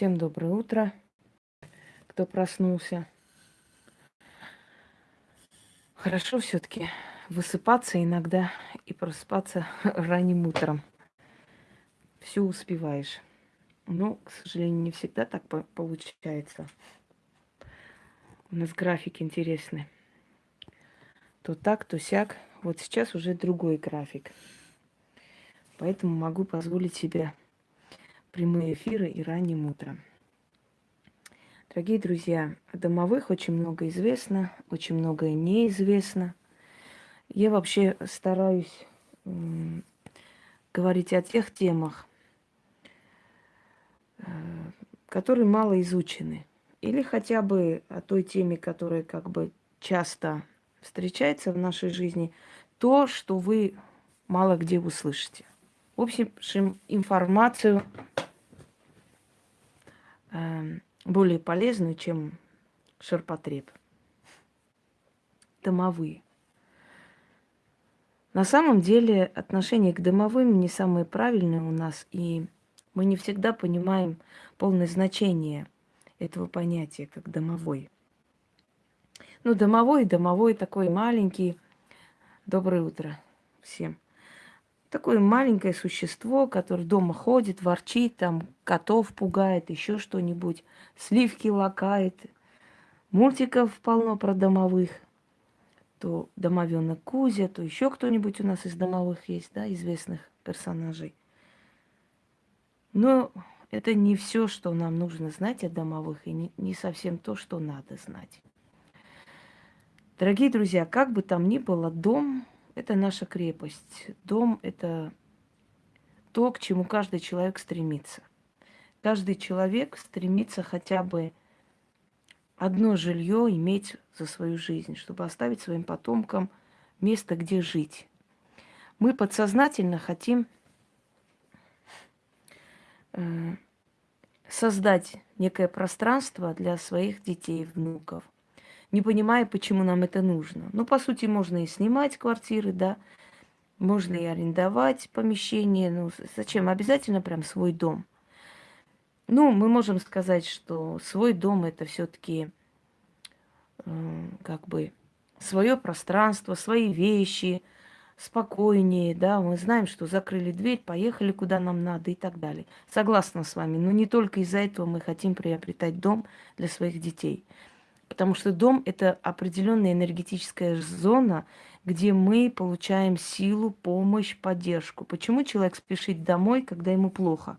Всем доброе утро, кто проснулся. Хорошо все-таки высыпаться иногда и просыпаться ранним утром. Все успеваешь. Но, к сожалению, не всегда так получается. У нас график интересный. То так, то сяк. Вот сейчас уже другой график. Поэтому могу позволить себе прямые эфиры и ранним утром. Дорогие друзья, о домовых очень много известно, очень многое неизвестно. Я вообще стараюсь говорить о тех темах, э, которые мало изучены. Или хотя бы о той теме, которая как бы часто встречается в нашей жизни, то, что вы мало где услышите. В общем, информацию более полезную, чем ширпотреб. Домовые. На самом деле отношение к домовым не самое правильное у нас, и мы не всегда понимаем полное значение этого понятия, как домовой. Ну, домовой, домовой такой маленький. Доброе утро всем. Такое маленькое существо, которое дома ходит, ворчит, там котов пугает, еще что-нибудь, сливки лакает. Мультиков полно про домовых. То домовенок Кузя, то еще кто-нибудь у нас из домовых есть, да, известных персонажей. Но это не все, что нам нужно знать о домовых, и не, не совсем то, что надо знать. Дорогие друзья, как бы там ни было, дом это наша крепость. Дом – это то, к чему каждый человек стремится. Каждый человек стремится хотя бы одно жилье иметь за свою жизнь, чтобы оставить своим потомкам место, где жить. Мы подсознательно хотим э, создать некое пространство для своих детей, внуков – не понимая, почему нам это нужно. Ну, по сути, можно и снимать квартиры, да, можно и арендовать помещение. Ну, зачем? Обязательно прям свой дом. Ну, мы можем сказать, что свой дом это все-таки э, как бы свое пространство, свои вещи, спокойнее, да, мы знаем, что закрыли дверь, поехали куда нам надо и так далее. Согласна с вами, но не только из-за этого мы хотим приобретать дом для своих детей. Потому что дом – это определенная энергетическая зона, где мы получаем силу, помощь, поддержку. Почему человек спешит домой, когда ему плохо?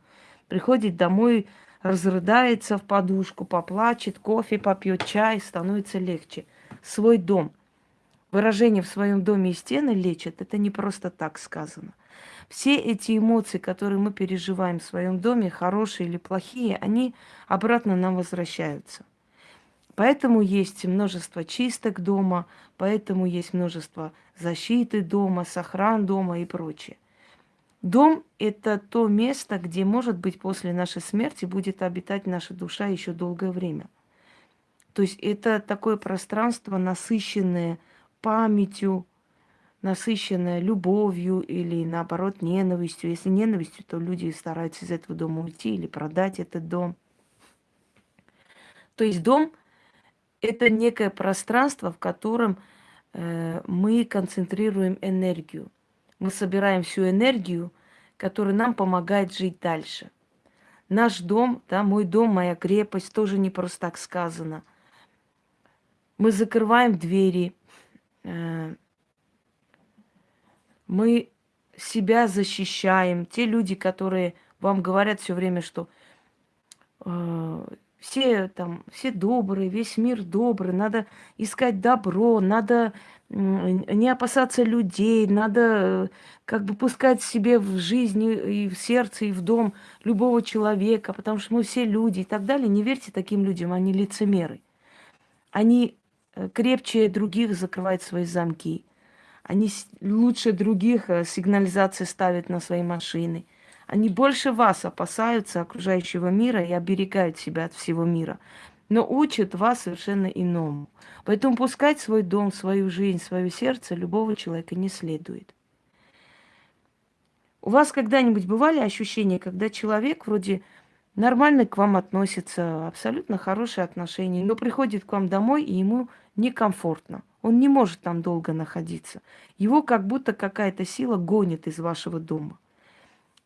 Приходит домой, разрыдается в подушку, поплачет, кофе попьет, чай, становится легче. Свой дом. Выражение в своем доме и стены лечат, это не просто так сказано. Все эти эмоции, которые мы переживаем в своем доме, хорошие или плохие, они обратно нам возвращаются. Поэтому есть множество чисток дома, поэтому есть множество защиты дома, сохран дома и прочее. Дом – это то место, где, может быть, после нашей смерти будет обитать наша душа еще долгое время. То есть это такое пространство, насыщенное памятью, насыщенное любовью или, наоборот, ненавистью. Если ненавистью, то люди стараются из этого дома уйти или продать этот дом. То есть дом – это некое пространство, в котором э, мы концентрируем энергию. Мы собираем всю энергию, которая нам помогает жить дальше. Наш дом, да, мой дом, моя крепость, тоже не просто так сказано. Мы закрываем двери, э, мы себя защищаем. Те люди, которые вам говорят все время, что э, все там, все добрые, весь мир добрый, надо искать добро, надо не опасаться людей, надо э, как бы пускать себе в жизнь и в сердце, и в дом любого человека, потому что мы все люди и так далее. Не верьте таким людям, они лицемеры. Они э, крепче других закрывают свои замки. Они лучше других э, сигнализации ставят на свои машины – они больше вас опасаются окружающего мира и оберегают себя от всего мира, но учат вас совершенно иному. Поэтому пускать свой дом, свою жизнь, свое сердце любого человека не следует. У вас когда-нибудь бывали ощущения, когда человек вроде нормально к вам относится, абсолютно хорошие отношения, но приходит к вам домой, и ему некомфортно. Он не может там долго находиться. Его как будто какая-то сила гонит из вашего дома.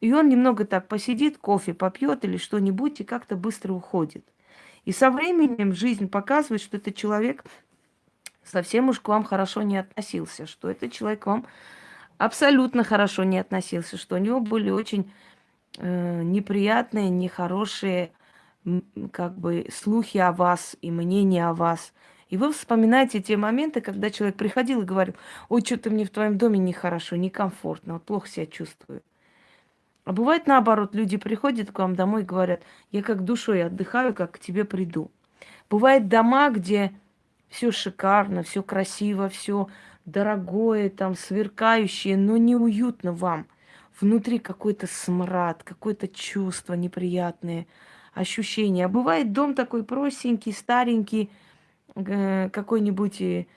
И он немного так посидит, кофе попьет или что-нибудь, и как-то быстро уходит. И со временем жизнь показывает, что этот человек совсем уж к вам хорошо не относился, что этот человек к вам абсолютно хорошо не относился, что у него были очень э, неприятные, нехорошие как бы слухи о вас и мнения о вас. И вы вспоминаете те моменты, когда человек приходил и говорил, ой, что-то мне в твоем доме нехорошо, некомфортно, вот плохо себя чувствую. А бывает наоборот, люди приходят к вам домой и говорят, я как душой отдыхаю, как к тебе приду. Бывает дома, где все шикарно, все красиво, все дорогое, там сверкающее, но неуютно вам. Внутри какой-то смрад, какое-то чувство неприятное, ощущение. А бывает дом такой простенький, старенький, э, какой-нибудь э,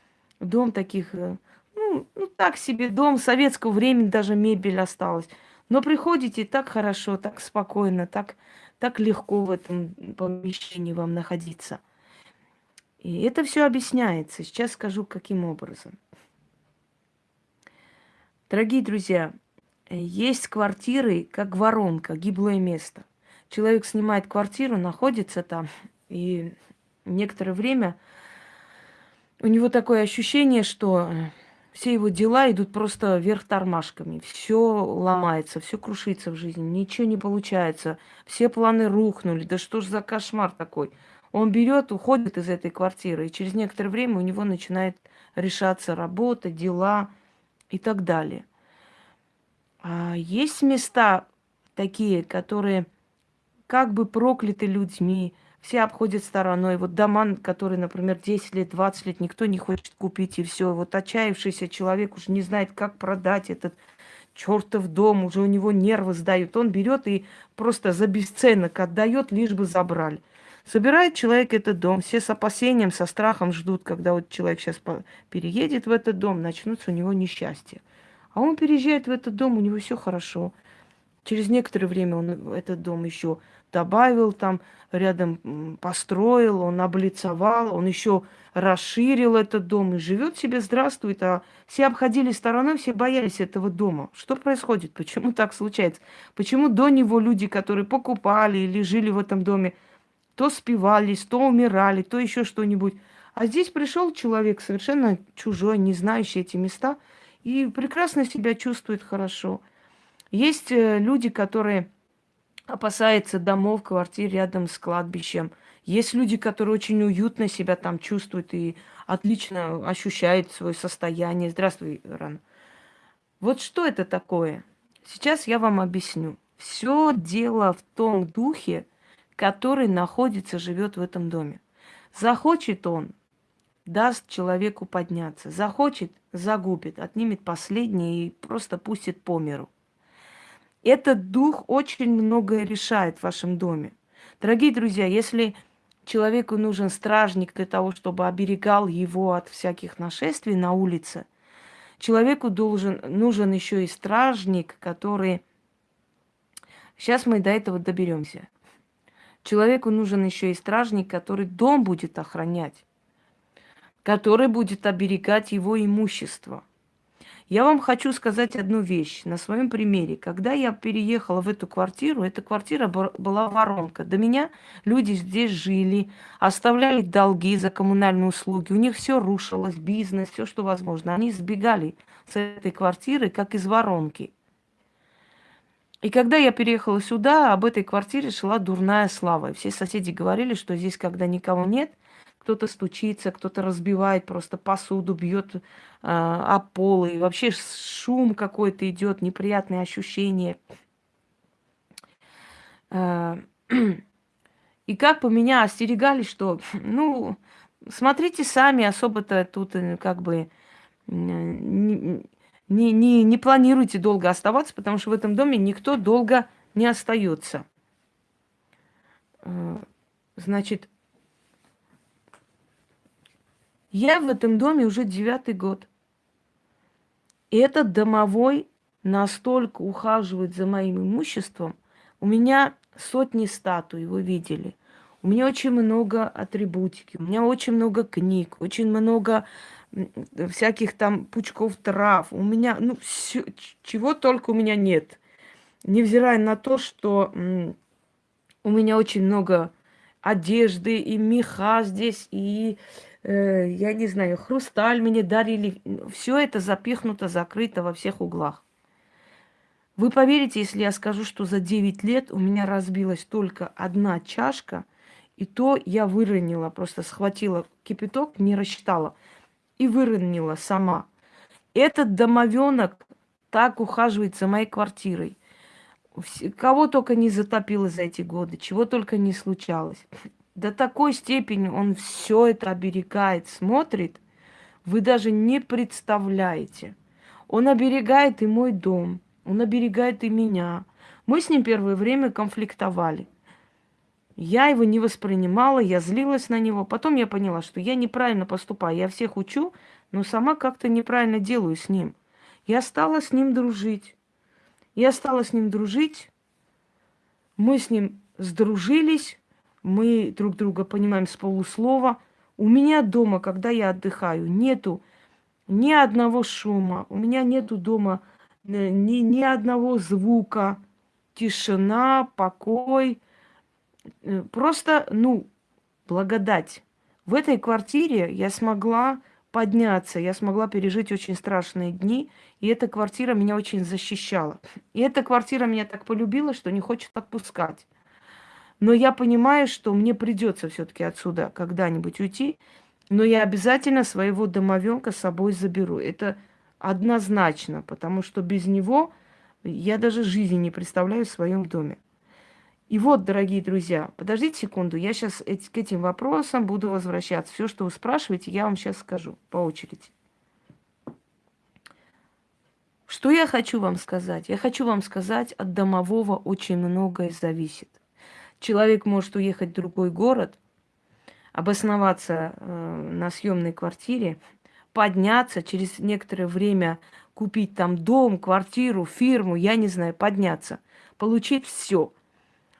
дом таких, э, ну, ну так себе дом советского времени, даже мебель осталась. Но приходите так хорошо, так спокойно, так, так легко в этом помещении вам находиться. И это все объясняется. Сейчас скажу, каким образом. Дорогие друзья, есть квартиры, как воронка, гиблое место. Человек снимает квартиру, находится там, и некоторое время у него такое ощущение, что все его дела идут просто вверх тормашками. Все ломается, все крушится в жизни, ничего не получается. Все планы рухнули. Да что ж за кошмар такой? Он берет, уходит из этой квартиры, и через некоторое время у него начинает решаться работа, дела и так далее. А есть места такие, которые как бы прокляты людьми, все обходят стороной. Вот дома, которые, например, 10 лет, 20 лет никто не хочет купить, и все. Вот отчаявшийся человек уже не знает, как продать этот чертов дом, уже у него нервы сдают. Он берет и просто за бесценок отдает, лишь бы забрали. Собирает человек этот дом, все с опасением, со страхом ждут, когда вот человек сейчас переедет в этот дом, начнутся у него несчастья. А он переезжает в этот дом, у него все хорошо. Через некоторое время он этот дом еще добавил там, рядом построил, он облицовал, он еще расширил этот дом и живет себе, здравствует. А все обходили стороной, все боялись этого дома. Что происходит? Почему так случается? Почему до него люди, которые покупали или жили в этом доме, то спивались, то умирали, то еще что-нибудь. А здесь пришел человек совершенно чужой, не знающий эти места, и прекрасно себя чувствует хорошо. Есть э, люди, которые опасается домов, квартир рядом с кладбищем. Есть люди, которые очень уютно себя там чувствуют и отлично ощущают свое состояние. Здравствуй, Ран. Вот что это такое? Сейчас я вам объясню. Все дело в том духе, который находится, живет в этом доме. Захочет он, даст человеку подняться. Захочет, загубит, отнимет последнее и просто пустит по миру. Этот дух очень многое решает в вашем доме. Дорогие друзья, если человеку нужен стражник для того, чтобы оберегал его от всяких нашествий на улице, человеку должен, нужен еще и стражник, который... Сейчас мы до этого доберемся. Человеку нужен еще и стражник, который дом будет охранять, который будет оберегать его имущество. Я вам хочу сказать одну вещь на своем примере. Когда я переехала в эту квартиру, эта квартира была воронка. До меня люди здесь жили, оставляли долги за коммунальные услуги. У них все рушилось, бизнес, все, что возможно. Они сбегали с этой квартиры, как из воронки. И когда я переехала сюда, об этой квартире шла дурная слава. Все соседи говорили, что здесь, когда никого нет, кто-то стучится, кто-то разбивает просто посуду, бьет э, о пол, и вообще шум какой-то идет, неприятные ощущения. Э, и как бы меня остерегали, что, ну, смотрите сами, особо-то тут э, как бы не, не, не планируйте долго оставаться, потому что в этом доме никто долго не остается. Э, значит, я в этом доме уже девятый год. И этот домовой настолько ухаживает за моим имуществом. У меня сотни статуй, вы видели. У меня очень много атрибутики, у меня очень много книг, очень много всяких там пучков трав. У меня, ну, всё, чего только у меня нет. Невзирая на то, что у меня очень много одежды и меха здесь, и, э, я не знаю, хрусталь мне дарили. Все это запихнуто, закрыто во всех углах. Вы поверите, если я скажу, что за 9 лет у меня разбилась только одна чашка, и то я выронила, просто схватила кипяток, не рассчитала и выронила сама. Этот домовенок так ухаживает за моей квартирой. Кого только не затопило за эти годы, чего только не случалось. До такой степени он все это оберегает, смотрит, вы даже не представляете. Он оберегает и мой дом, он оберегает и меня. Мы с ним первое время конфликтовали. Я его не воспринимала, я злилась на него. Потом я поняла, что я неправильно поступаю. Я всех учу, но сама как-то неправильно делаю с ним. Я стала с ним дружить. Я стала с ним дружить. Мы с ним сдружились. Мы друг друга понимаем с полуслова. У меня дома, когда я отдыхаю, нету ни одного шума. У меня нету дома э, ни, ни одного звука. Тишина, покой – Э, просто, ну, благодать. В этой квартире я смогла подняться, я смогла пережить очень страшные дни, и эта квартира меня очень защищала. И эта квартира меня так полюбила, что не хочет отпускать. Но я понимаю, что мне придется все-таки отсюда когда-нибудь уйти, но я обязательно своего домовенка с собой заберу. Это однозначно, потому что без него я даже жизни не представляю в своем доме. И вот, дорогие друзья, подождите секунду, я сейчас к этим вопросам буду возвращаться. Все, что вы спрашиваете, я вам сейчас скажу по очереди. Что я хочу вам сказать? Я хочу вам сказать, от домового очень многое зависит. Человек может уехать в другой город, обосноваться э, на съемной квартире, подняться, через некоторое время купить там дом, квартиру, фирму, я не знаю, подняться, получить все –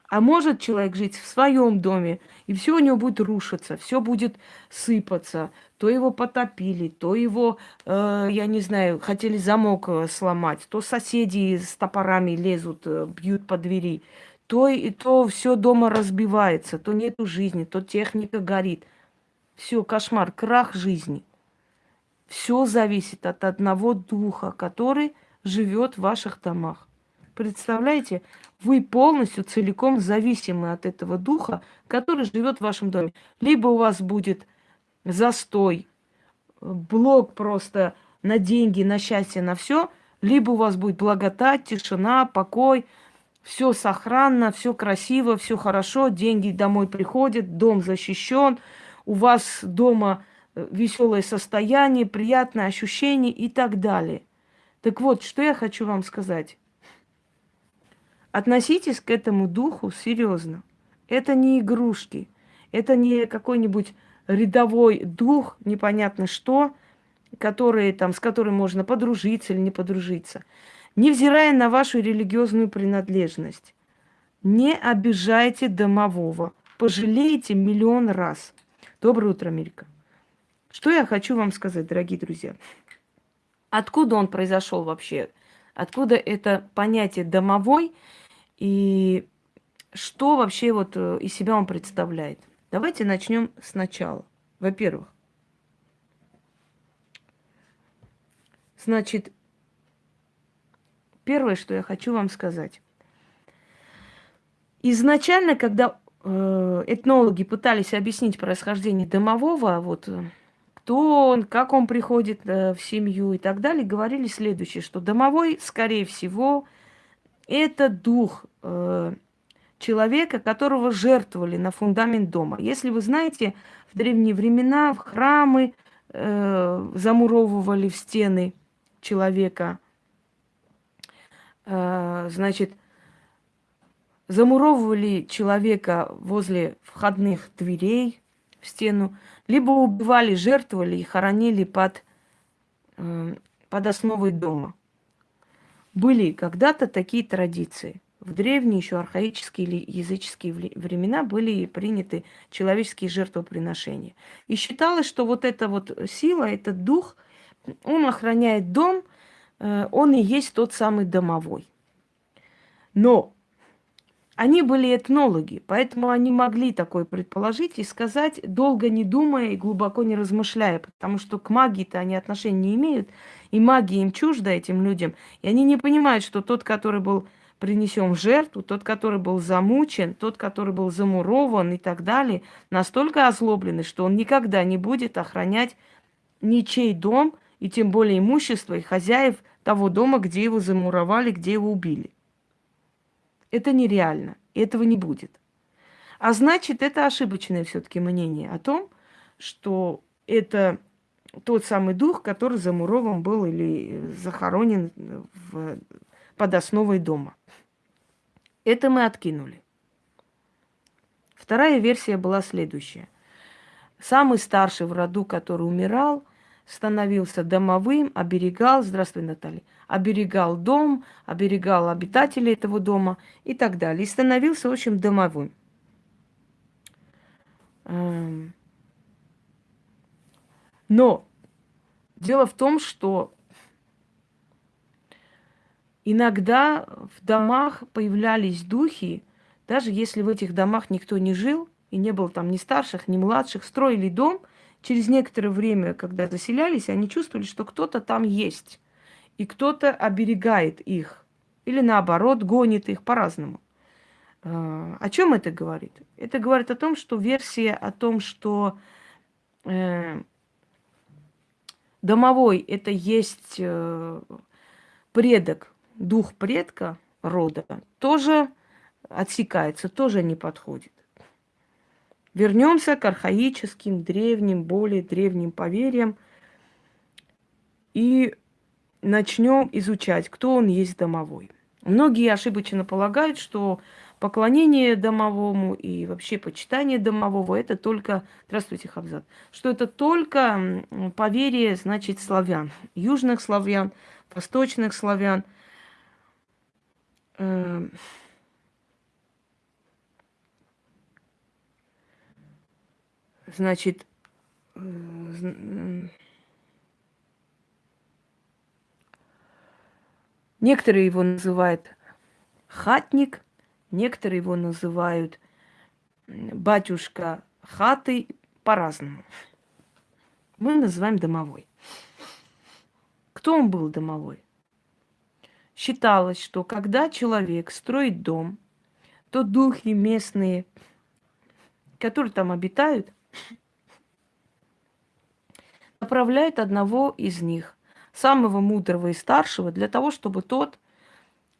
а может человек жить в своем доме, и все у него будет рушиться, все будет сыпаться. То его потопили, то его, э, я не знаю, хотели замок э, сломать, то соседи с топорами лезут, э, бьют по двери, то, и то все дома разбивается, то нету жизни, то техника горит. Все, кошмар, крах жизни. Все зависит от одного духа, который живет в ваших домах. Представляете, вы полностью, целиком зависимы от этого духа, который живет в вашем доме. Либо у вас будет застой, блок просто на деньги, на счастье, на все, либо у вас будет благодать, тишина, покой, все сохранно, все красиво, все хорошо, деньги домой приходят, дом защищен, у вас дома э, веселое состояние, приятное ощущение и так далее. Так вот, что я хочу вам сказать. Относитесь к этому духу серьезно. Это не игрушки, это не какой-нибудь рядовой дух, непонятно что, который, там, с которым можно подружиться или не подружиться. Невзирая на вашу религиозную принадлежность, не обижайте домового. Пожалеете миллион раз. Доброе утро, Америка. Что я хочу вам сказать, дорогие друзья? Откуда он произошел вообще? Откуда это понятие домовой и что вообще вот э, из себя он представляет? Давайте начнем сначала. Во-первых, значит, первое, что я хочу вам сказать. Изначально, когда э, этнологи пытались объяснить происхождение домового, вот э, кто он, как он приходит э, в семью и так далее, говорили следующее, что домовой, скорее всего, это дух человека, которого жертвовали на фундамент дома. Если вы знаете, в древние времена в храмы замуровывали в стены человека, значит, замуровывали человека возле входных дверей в стену, либо убивали, жертвовали и хоронили под, под основой дома. Были когда-то такие традиции. В древние еще архаические или языческие времена были приняты человеческие жертвоприношения. И считалось, что вот эта вот сила, этот дух, он охраняет дом, он и есть тот самый домовой. Но они были этнологи, поэтому они могли такое предположить и сказать, долго не думая и глубоко не размышляя, потому что к магии-то они отношения не имеют, и магия им чужда этим людям, и они не понимают, что тот, который был принесен в жертву, тот, который был замучен, тот, который был замурован и так далее, настолько озлобленный, что он никогда не будет охранять ничей дом, и тем более имущество и хозяев того дома, где его замуровали, где его убили. Это нереально, этого не будет. А значит, это ошибочное все-таки мнение о том, что это тот самый дух, который замурован был или захоронен в, под основой дома. Это мы откинули. Вторая версия была следующая. Самый старший в роду, который умирал, становился домовым, оберегал, здравствуй, Наталья, оберегал дом, оберегал обитателей этого дома и так далее. И становился, в общем, домовым. Эм. Но дело в том, что иногда в домах появлялись духи, даже если в этих домах никто не жил, и не было там ни старших, ни младших, строили дом, через некоторое время, когда заселялись, они чувствовали, что кто-то там есть и кто-то оберегает их. Или наоборот, гонит их по-разному. А, о чем это говорит? Это говорит о том, что версия о том, что э, домовой это есть э, предок, дух предка рода, тоже отсекается, тоже не подходит. Вернемся к архаическим, древним, более древним поверьям и начнем изучать, кто он есть домовой. Многие ошибочно полагают, что поклонение домовому и вообще почитание домового это только, здравствуйте, Хабзат, что это только поверие, значит, славян, южных славян, восточных славян. Значит, Некоторые его называют хатник, некоторые его называют батюшка хаты по-разному. Мы называем домовой. Кто он был домовой? Считалось, что когда человек строит дом, то духи местные, которые там обитают, направляют одного из них самого мудрого и старшего, для того, чтобы тот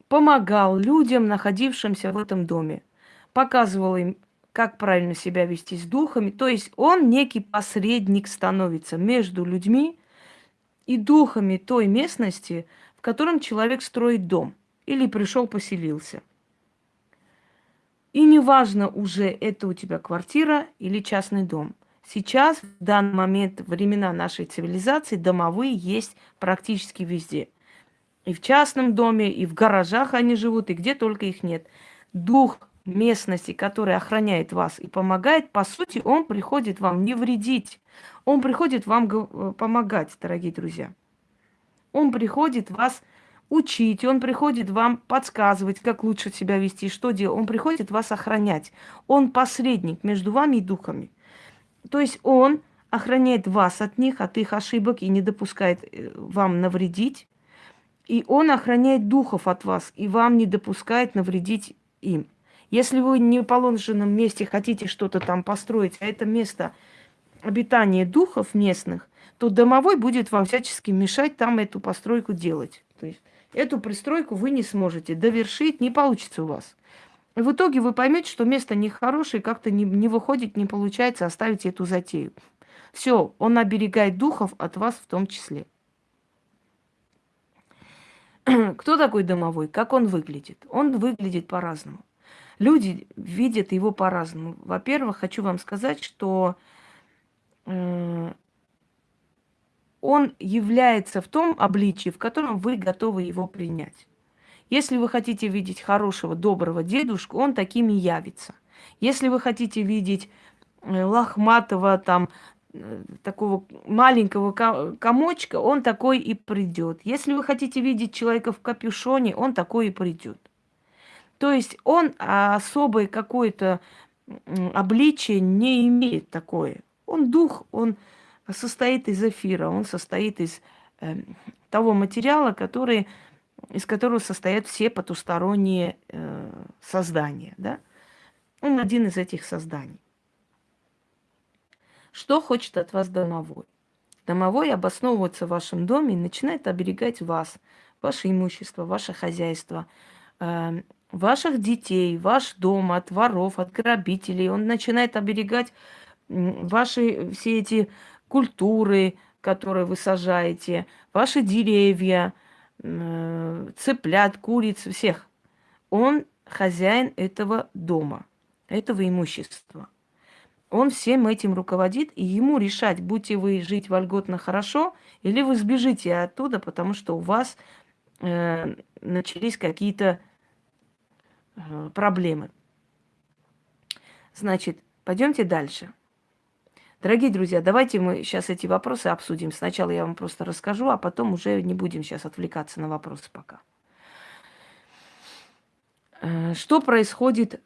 помогал людям, находившимся в этом доме, показывал им, как правильно себя вести с духами. То есть он некий посредник становится между людьми и духами той местности, в котором человек строит дом или пришел, поселился. И неважно уже, это у тебя квартира или частный дом. Сейчас, в данный момент, времена нашей цивилизации, домовые есть практически везде. И в частном доме, и в гаражах они живут, и где только их нет. Дух местности, который охраняет вас и помогает, по сути, он приходит вам не вредить. Он приходит вам помогать, дорогие друзья. Он приходит вас учить, он приходит вам подсказывать, как лучше себя вести, что делать. Он приходит вас охранять. Он посредник между вами и духами. То есть он охраняет вас от них, от их ошибок и не допускает э, вам навредить. И он охраняет духов от вас и вам не допускает навредить им. Если вы не в положенном месте хотите что-то там построить, а это место обитания духов местных, то домовой будет вам всячески мешать там эту постройку делать. То есть эту пристройку вы не сможете довершить, не получится у вас. И в итоге вы поймете, что место нехорошее, как-то не, не выходит, не получается оставить эту затею. Все, он оберегает духов от вас в том числе. Кто такой домовой? Как он выглядит? Он выглядит по-разному. Люди видят его по-разному. Во-первых, хочу вам сказать, что э, он является в том обличии, в котором вы готовы его принять. Если вы хотите видеть хорошего, доброго дедушку, он таким и явится. Если вы хотите видеть э, лохматого, там, э, такого маленького комочка, он такой и придет. Если вы хотите видеть человека в капюшоне, он такой и придет. То есть он особое какое-то обличие не имеет такое. Он дух, он состоит из эфира, он состоит из э, того материала, который, из которого состоят все потусторонние э, создания. Да? Он один из этих созданий. Что хочет от вас домовой? Домовой обосновывается в вашем доме и начинает оберегать вас, ваше имущество, ваше хозяйство, э, ваших детей, ваш дом от воров, от грабителей. Он начинает оберегать ваши все эти культуры, которые вы сажаете, ваши деревья, цыплят, куриц, всех. Он хозяин этого дома, этого имущества. Он всем этим руководит, и ему решать, будете вы жить вольготно хорошо, или вы сбежите оттуда, потому что у вас э, начались какие-то Э, проблемы. Значит, пойдемте дальше. Дорогие друзья, давайте мы сейчас эти вопросы обсудим. Сначала я вам просто расскажу, а потом уже не будем сейчас отвлекаться на вопросы пока. Э, что происходит,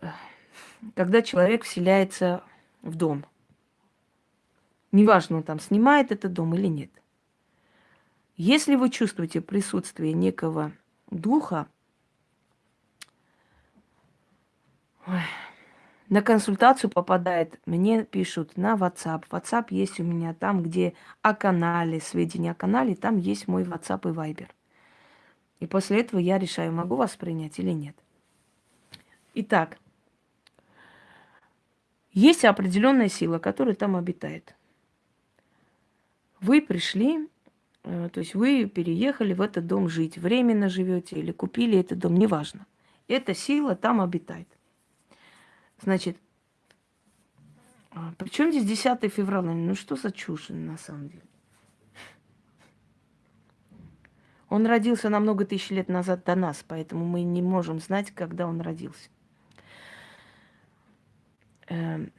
когда человек вселяется в дом? Неважно, он там снимает этот дом или нет. Если вы чувствуете присутствие некого духа, на консультацию попадает, мне пишут на WhatsApp. WhatsApp есть у меня там, где о канале, сведения о канале, там есть мой WhatsApp и Viber. И после этого я решаю, могу вас принять или нет. Итак, есть определенная сила, которая там обитает. Вы пришли, э, то есть вы переехали в этот дом жить, временно живете или купили этот дом, неважно. Эта сила там обитает. Значит, а, при чем здесь 10 февраля? Ну что за чушь на самом деле? Он родился на много тысяч лет назад до нас, поэтому мы не можем знать, когда он родился. Эм,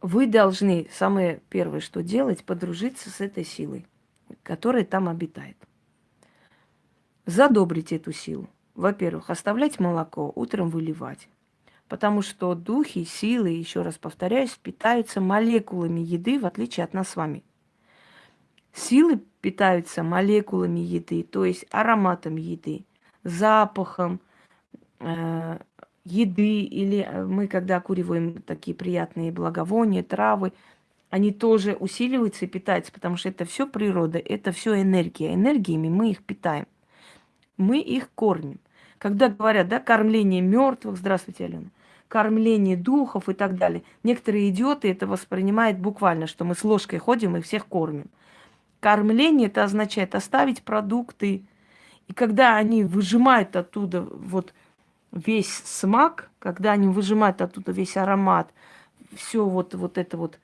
вы должны, самое первое, что делать, подружиться с этой силой, которая там обитает. Задобрить эту силу. Во-первых, оставлять молоко, утром выливать. Потому что духи, силы, еще раз повторяюсь, питаются молекулами еды, в отличие от нас с вами. Силы питаются молекулами еды, то есть ароматом еды, запахом э, еды, или э, мы, когда куриваем такие приятные благовония, травы, они тоже усиливаются и питаются, потому что это все природа, это все энергия. Энергиями мы их питаем. Мы их кормим. Когда говорят, да, кормление мертвых, здравствуйте, Алена, кормление духов и так далее. Некоторые идиоты это воспринимают буквально, что мы с ложкой ходим и всех кормим. Кормление это означает оставить продукты. И когда они выжимают оттуда вот весь смак, когда они выжимают оттуда весь аромат, все вот, вот это вот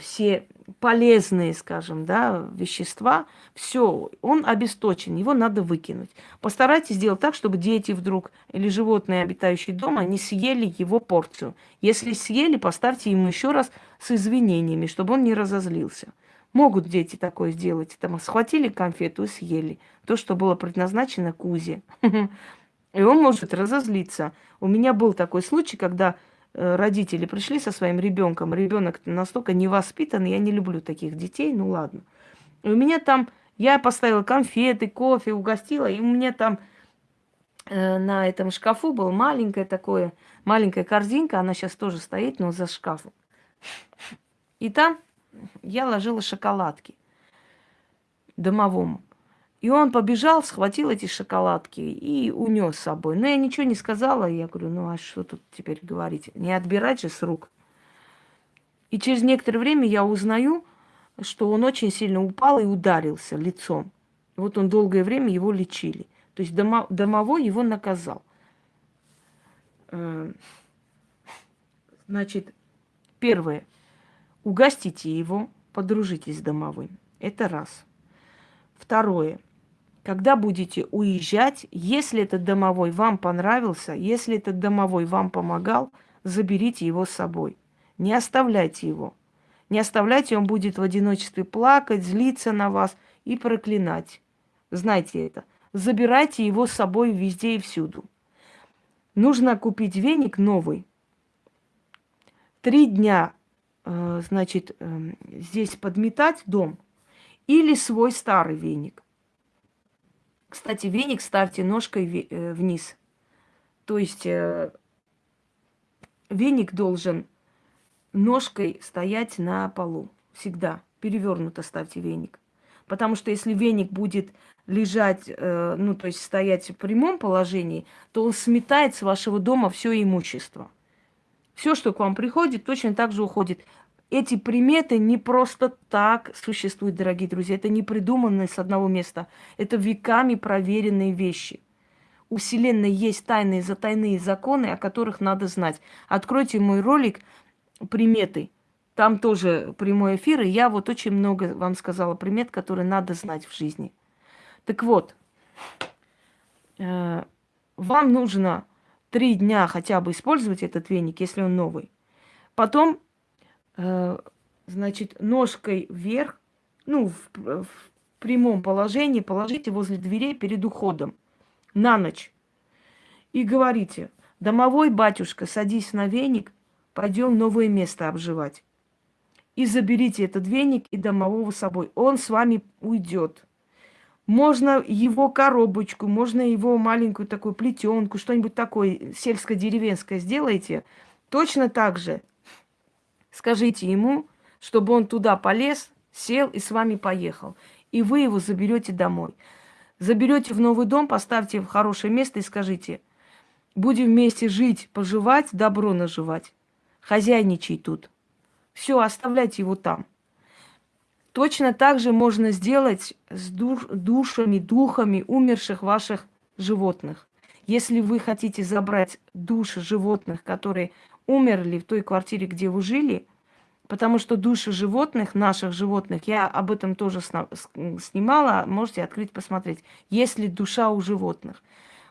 все полезные, скажем, да, вещества, все, он обесточен, его надо выкинуть. Постарайтесь сделать так, чтобы дети вдруг или животные, обитающие дома, не съели его порцию. Если съели, поставьте ему еще раз с извинениями, чтобы он не разозлился. Могут дети такое сделать. Там схватили конфету и съели. То, что было предназначено Кузе. И он может разозлиться. У меня был такой случай, когда родители пришли со своим ребенком, ребенок настолько невоспитанный, я не люблю таких детей, ну ладно. И у меня там, я поставила конфеты, кофе, угостила, и у меня там э, на этом шкафу был маленькая такое, маленькая корзинка, она сейчас тоже стоит, но за шкафом. И там я ложила шоколадки домовому. И он побежал, схватил эти шоколадки и унес с собой. Но я ничего не сказала. Я говорю, ну а что тут теперь говорить? Не отбирать же с рук. И через некоторое время я узнаю, что он очень сильно упал и ударился лицом. Вот он долгое время его лечили. То есть домо, домовой его наказал. Э, значит, первое. Угостите его, подружитесь с домовым. Это раз. Второе когда будете уезжать, если этот домовой вам понравился, если этот домовой вам помогал, заберите его с собой. Не оставляйте его. Не оставляйте, он будет в одиночестве плакать, злиться на вас и проклинать. Знайте это. Забирайте его с собой везде и всюду. Нужно купить веник новый. Три дня, э, значит, э, здесь подметать дом или свой старый веник. Кстати, веник ставьте ножкой э, вниз. То есть веник должен ножкой стоять на полу. Всегда. Перевернуто ставьте веник. Потому что если веник будет лежать, э, ну, то есть стоять в прямом положении, то он сметает с вашего дома все имущество. Все, что к вам приходит, точно так же уходит. Эти приметы не просто так существуют, дорогие друзья. Это не придуманные с одного места. Это веками проверенные вещи. У Вселенной есть тайные затайные законы, о которых надо знать. Откройте мой ролик «Приметы». Там тоже прямой эфир, и я вот очень много вам сказала примет, которые надо знать в жизни. Так вот, э, вам нужно три дня хотя бы использовать этот веник, если он новый. Потом, значит, ножкой вверх, ну, в, в прямом положении положите возле дверей перед уходом на ночь. И говорите, домовой батюшка, садись на веник, пойдем новое место обживать. И заберите этот веник и домового с собой. Он с вами уйдет. Можно его коробочку, можно его маленькую такую плетенку, что-нибудь такое сельско-деревенское сделайте. Точно так же скажите ему, чтобы он туда полез, сел и с вами поехал. И вы его заберете домой. Заберете в новый дом, поставьте в хорошее место и скажите, будем вместе жить, поживать, добро наживать. Хозяйничай тут. Все, оставляйте его там. Точно так же можно сделать с душ, душами, духами умерших ваших животных. Если вы хотите забрать души животных, которые умерли в той квартире, где вы жили, потому что души животных, наших животных, я об этом тоже снимала, можете открыть, посмотреть, есть ли душа у животных.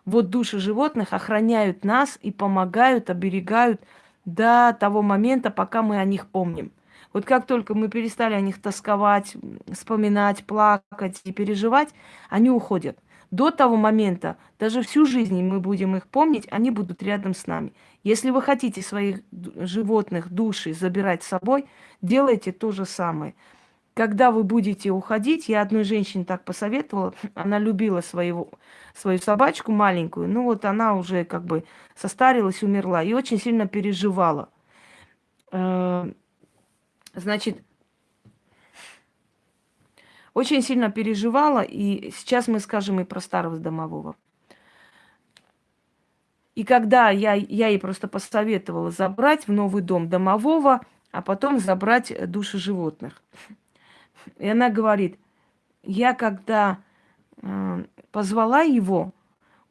Вот души животных охраняют нас и помогают, оберегают до того момента, пока мы о них помним. Вот как только мы перестали о них тосковать, вспоминать, плакать и переживать, они уходят. До того момента, даже всю жизнь мы будем их помнить, они будут рядом с нами. Если вы хотите своих животных, души забирать с собой, делайте то же самое. Когда вы будете уходить, я одной женщине так посоветовала, она любила своего, свою собачку маленькую, ну вот она уже как бы состарилась, умерла и очень сильно переживала. Э, Значит, очень сильно переживала, и сейчас мы скажем и про старого домового. И когда я, я ей просто посоветовала забрать в новый дом домового, а потом забрать души животных. И она говорит, я когда э, позвала его,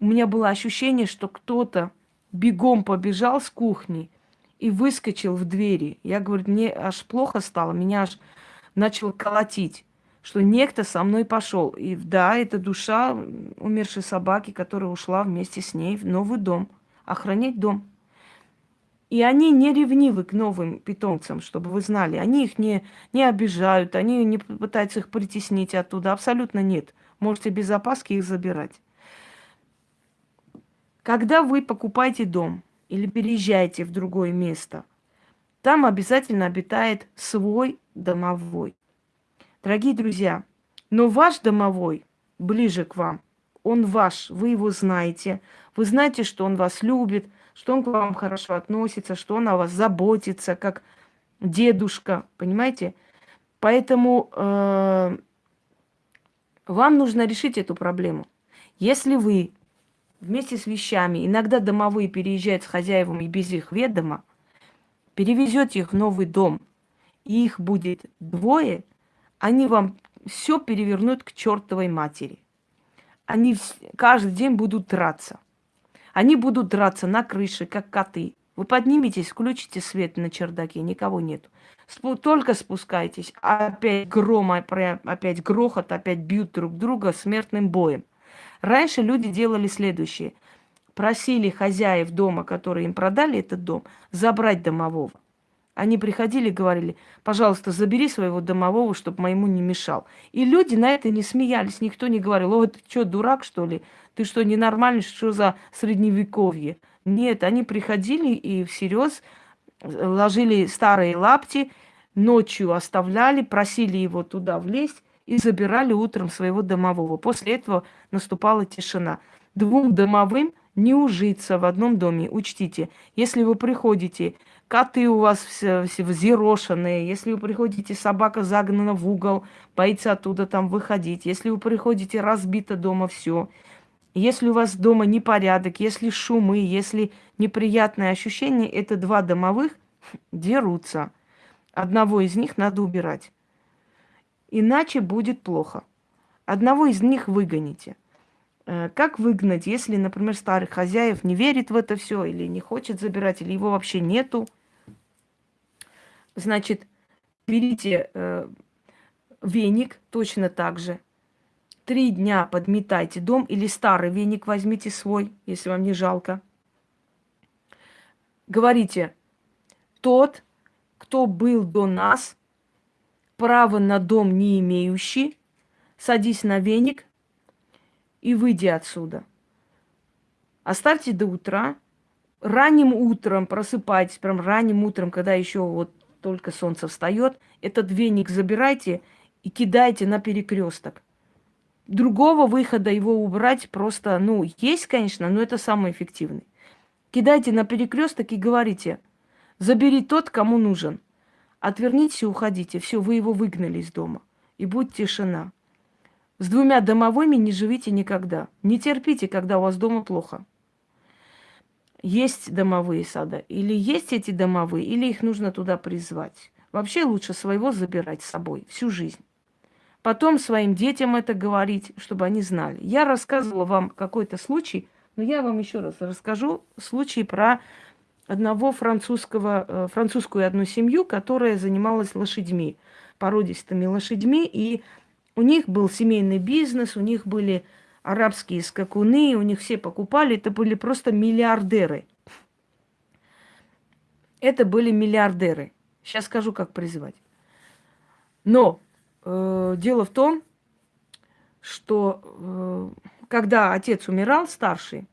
у меня было ощущение, что кто-то бегом побежал с кухни и выскочил в двери. Я говорю, мне аж плохо стало, меня аж начал колотить, что некто со мной пошел. И да, это душа умершей собаки, которая ушла вместе с ней в новый дом, охранять дом. И они не ревнивы к новым питомцам, чтобы вы знали. Они их не, не обижают, они не пытаются их притеснить оттуда. Абсолютно нет. Можете без опаски их забирать. Когда вы покупаете дом, или переезжаете в другое место, там обязательно обитает свой домовой. Дорогие друзья, но ваш домовой ближе к вам, он ваш, вы его знаете, вы знаете, что он вас любит, что он к вам хорошо относится, что он о вас заботится, как дедушка, понимаете? Поэтому э, вам нужно решить эту проблему. Если вы вместе с вещами, иногда домовые переезжают с хозяевами и без их ведома, перевезете их в новый дом, и их будет двое, они вам все перевернут к чертовой матери. Они каждый день будут драться. Они будут драться на крыше, как коты. Вы подниметесь, включите свет на чердаке, никого нету. Спу только спускайтесь, опять гром, опять грохот, опять бьют друг друга смертным боем. Раньше люди делали следующее. Просили хозяев дома, которые им продали этот дом, забрать домового. Они приходили и говорили, пожалуйста, забери своего домового, чтобы моему не мешал. И люди на это не смеялись, никто не говорил, о, ты что, дурак, что ли? Ты что, ненормальный, что за средневековье? Нет, они приходили и всерьез ложили старые лапти, ночью оставляли, просили его туда влезть и забирали утром своего домового. После этого наступала тишина. Двум домовым не ужиться в одном доме. Учтите, если вы приходите коты у вас все, все взъерошенные, если вы приходите, собака загнана в угол, боится оттуда там выходить, если вы приходите, разбито дома все, если у вас дома непорядок, если шумы, если неприятные ощущения, это два домовых дерутся. Одного из них надо убирать. Иначе будет плохо. Одного из них выгоните. Э, как выгнать, если, например, старый хозяев не верит в это все, или не хочет забирать, или его вообще нету? Значит, берите э, веник точно так же. Три дня подметайте дом или старый веник возьмите свой, если вам не жалко. Говорите, тот, кто был до нас, право на дом не имеющий, садись на веник и выйди отсюда. Оставьте до утра. Ранним утром просыпайтесь, прям ранним утром, когда еще вот только солнце встает, этот веник забирайте и кидайте на перекресток. Другого выхода его убрать просто, ну, есть, конечно, но это самый эффективный. Кидайте на перекресток и говорите, забери тот, кому нужен. Отвернитесь и уходите. Все, вы его выгнали из дома. И будет тишина. С двумя домовыми не живите никогда. Не терпите, когда у вас дома плохо есть домовые сада, или есть эти домовые, или их нужно туда призвать. Вообще лучше своего забирать с собой всю жизнь. Потом своим детям это говорить, чтобы они знали. Я рассказывала вам какой-то случай, но я вам еще раз расскажу случай про одного французского, э, французскую одну семью, которая занималась лошадьми, породистыми лошадьми, и у них был семейный бизнес, у них были арабские скакуны, у них все покупали, это были просто миллиардеры. Это были миллиардеры. Сейчас скажу, как призывать. Но э, дело в том, что э, когда отец умирал, старший,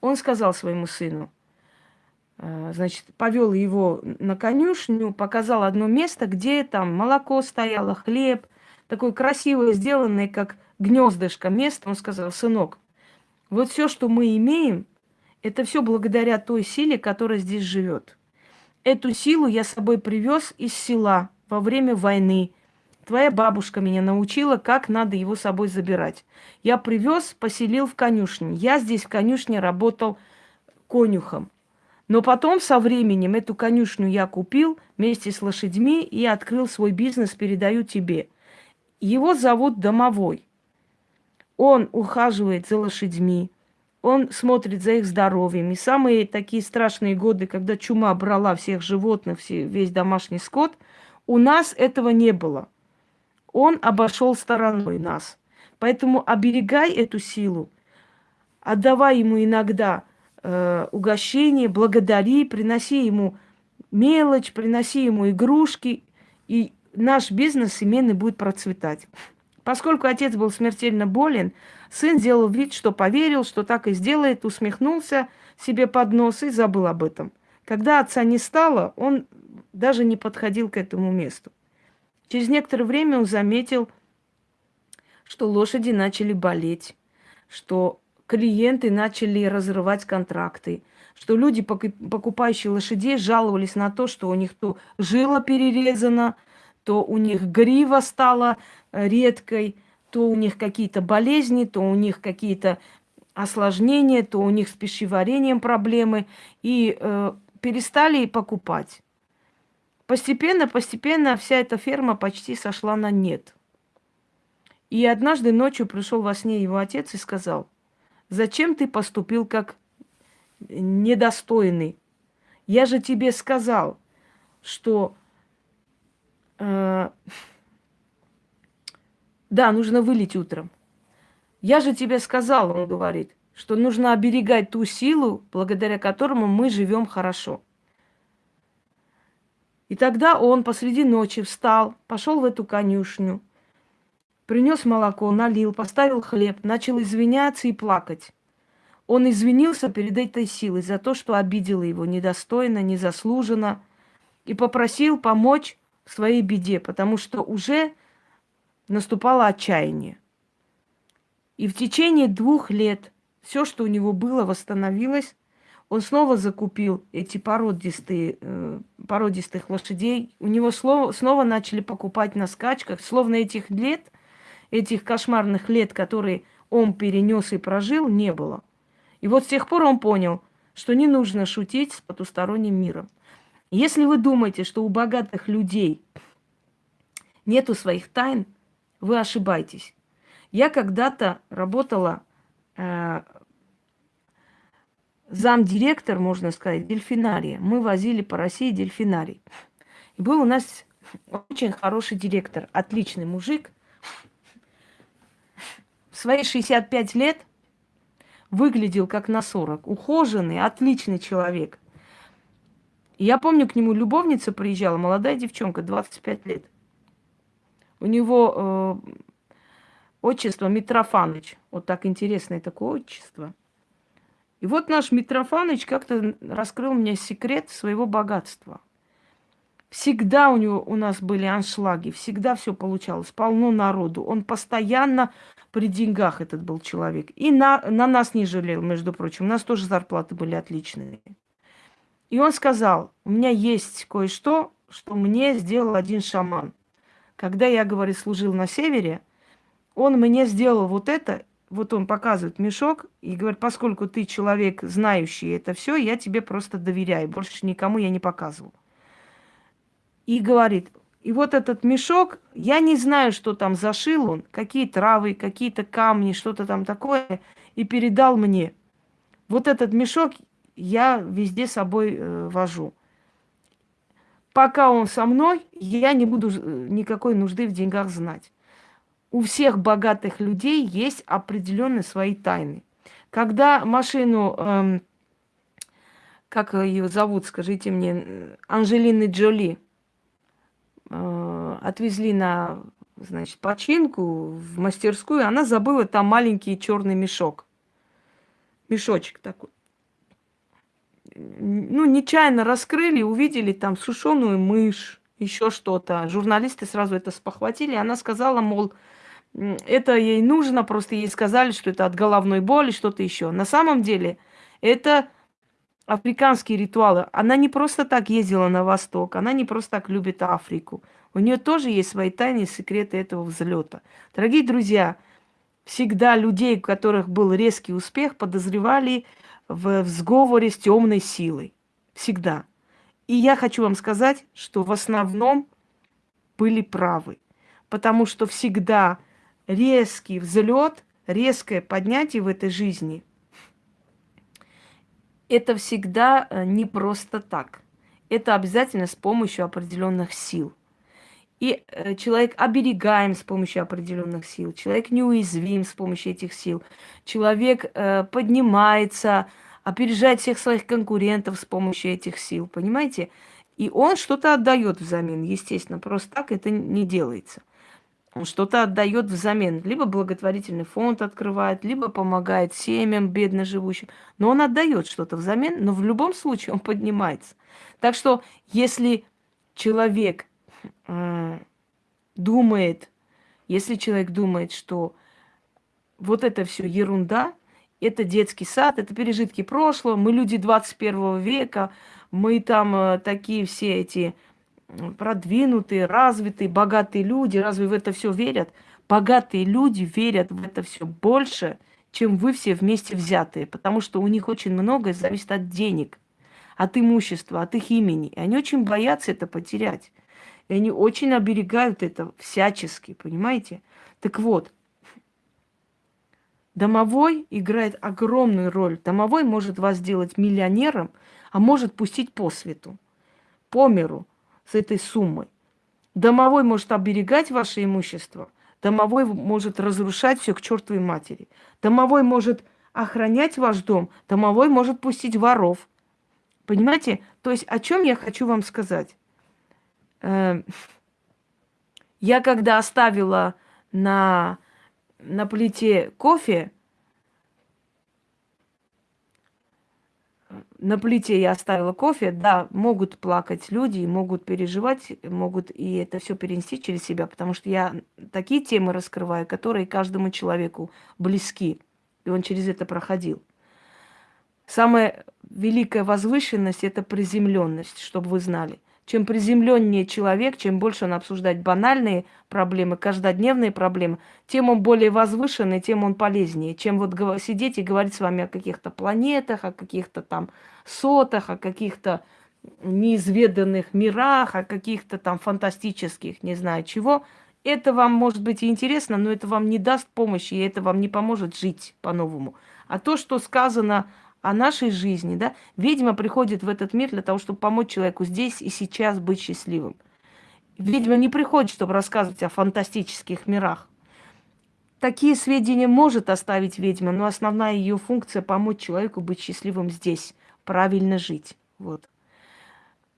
он сказал своему сыну, э, значит, повел его на конюшню, показал одно место, где там молоко стояло, хлеб, такой красивый, сделанный, как гнездышко место, он сказал, сынок, вот все, что мы имеем, это все благодаря той силе, которая здесь живет. Эту силу я с собой привез из села во время войны. Твоя бабушка меня научила, как надо его с собой забирать. Я привез, поселил в конюшне. Я здесь в конюшне работал конюхом. Но потом со временем эту конюшню я купил вместе с лошадьми и открыл свой бизнес, передаю тебе. Его зовут Домовой. Он ухаживает за лошадьми, он смотрит за их здоровьем. И самые такие страшные годы, когда чума брала всех животных, все, весь домашний скот, у нас этого не было. Он обошел стороной нас. Поэтому оберегай эту силу, отдавай ему иногда э, угощение, благодари, приноси ему мелочь, приноси ему игрушки, и наш бизнес семейный будет процветать. Поскольку отец был смертельно болен, сын сделал вид, что поверил, что так и сделает, усмехнулся себе под нос и забыл об этом. Когда отца не стало, он даже не подходил к этому месту. Через некоторое время он заметил, что лошади начали болеть, что клиенты начали разрывать контракты, что люди, покупающие лошадей, жаловались на то, что у них то жила перерезана, то у них грива стала редкой, то у них какие-то болезни, то у них какие-то осложнения, то у них с пищеварением проблемы, и э, перестали покупать. Постепенно, постепенно вся эта ферма почти сошла на нет. И однажды ночью пришел во сне его отец и сказал, зачем ты поступил как недостойный? Я же тебе сказал, что э, да, нужно вылить утром. Я же тебе сказал, он говорит, что нужно оберегать ту силу, благодаря которому мы живем хорошо. И тогда он посреди ночи встал, пошел в эту конюшню, принес молоко, налил, поставил хлеб, начал извиняться и плакать. Он извинился перед этой силой за то, что обидела его недостойно, незаслуженно, и попросил помочь своей беде, потому что уже наступало отчаяние. И в течение двух лет все, что у него было, восстановилось, он снова закупил эти породистые, э, породистых лошадей. У него снова, начали покупать на скачках. Словно этих лет, этих кошмарных лет, которые он перенес и прожил, не было. И вот с тех пор он понял, что не нужно шутить с потусторонним миром. Если вы думаете, что у богатых людей нету своих тайн, вы ошибаетесь. Я когда-то работала э, замдиректор, можно сказать, дельфинария. Мы возили по России дельфинарий. И был у нас очень хороший директор, отличный мужик. В свои 65 лет выглядел как на 40. Ухоженный, отличный человек. Я помню, к нему любовница приезжала, молодая девчонка, 25 лет. У него э, отчество Митрофаныч. Вот так интересное такое отчество – и вот наш Митрофаныч как-то раскрыл мне секрет своего богатства. Всегда у него у нас были аншлаги, всегда все получалось, полно народу. Он постоянно при деньгах этот был человек. И на, на нас не жалел, между прочим. У нас тоже зарплаты были отличные. И он сказал, у меня есть кое-что, что мне сделал один шаман. Когда я, говорит, служил на севере, он мне сделал вот это, вот он показывает мешок и говорит, поскольку ты человек, знающий это все, я тебе просто доверяю, больше никому я не показывал. И говорит, и вот этот мешок, я не знаю, что там зашил он, какие травы, какие-то камни, что-то там такое, и передал мне. Вот этот мешок я везде с собой э, вожу. Пока он со мной, я не буду э, никакой нужды в деньгах знать у всех богатых людей есть определенные свои тайны. Когда машину, эм, как ее зовут, скажите мне, Анжелины Джоли, э, отвезли на, значит, починку в мастерскую, она забыла там маленький черный мешок. Мешочек такой. Ну, нечаянно раскрыли, увидели там сушеную мышь, еще что-то. Журналисты сразу это спохватили. Она сказала, мол, это ей нужно, просто ей сказали, что это от головной боли, что-то еще. На самом деле это африканские ритуалы. Она не просто так ездила на восток, она не просто так любит Африку. У нее тоже есть свои тайные секреты этого взлета. Дорогие друзья, всегда людей, у которых был резкий успех, подозревали в, в сговоре с темной силой. Всегда. И я хочу вам сказать, что в основном были правы. Потому что всегда резкий взлет, резкое поднятие в этой жизни, это всегда э, не просто так. Это обязательно с помощью определенных сил. И э, человек оберегаем с помощью определенных сил, человек неуязвим с помощью этих сил, человек э, поднимается, опережает всех своих конкурентов с помощью этих сил, понимаете? И он что-то отдает взамен, естественно, просто так это не делается он что-то отдает взамен. Либо благотворительный фонд открывает, либо помогает семьям бедно живущим. Но он отдает что-то взамен, но в любом случае он поднимается. Так что если человек э, думает, если человек думает, что вот это все ерунда, это детский сад, это пережитки прошлого, мы люди 21 века, мы там э, такие все эти продвинутые, развитые, богатые люди, разве в это все верят? Богатые люди верят в это все больше, чем вы все вместе взятые, потому что у них очень многое зависит от денег, от имущества, от их имени. И они очень боятся это потерять. И они очень оберегают это всячески, понимаете? Так вот, домовой играет огромную роль. Домовой может вас сделать миллионером, а может пустить по свету, по миру – с этой суммой. Домовой может оберегать ваше имущество, Домовой может разрушать все к чертовой матери. Домовой может охранять ваш дом, домовой может пустить воров. Понимаете? То есть о чем я хочу вам сказать? Эм, я когда оставила на, на плите кофе, на плите я оставила кофе, да, могут плакать люди, могут переживать, могут и это все перенести через себя, потому что я такие темы раскрываю, которые каждому человеку близки, и он через это проходил. Самая великая возвышенность – это приземленность, чтобы вы знали. Чем приземленнее человек, чем больше он обсуждает банальные проблемы, каждодневные проблемы, тем он более возвышенный, тем он полезнее. Чем вот сидеть и говорить с вами о каких-то планетах, о каких-то там сотах, о каких-то неизведанных мирах, о каких-то там фантастических, не знаю чего. Это вам может быть интересно, но это вам не даст помощи, и это вам не поможет жить по-новому. А то, что сказано о нашей жизни, да, ведьма приходит в этот мир для того, чтобы помочь человеку здесь и сейчас быть счастливым. Ведьма не приходит, чтобы рассказывать о фантастических мирах. Такие сведения может оставить ведьма, но основная ее функция помочь человеку быть счастливым здесь, правильно жить. Вот.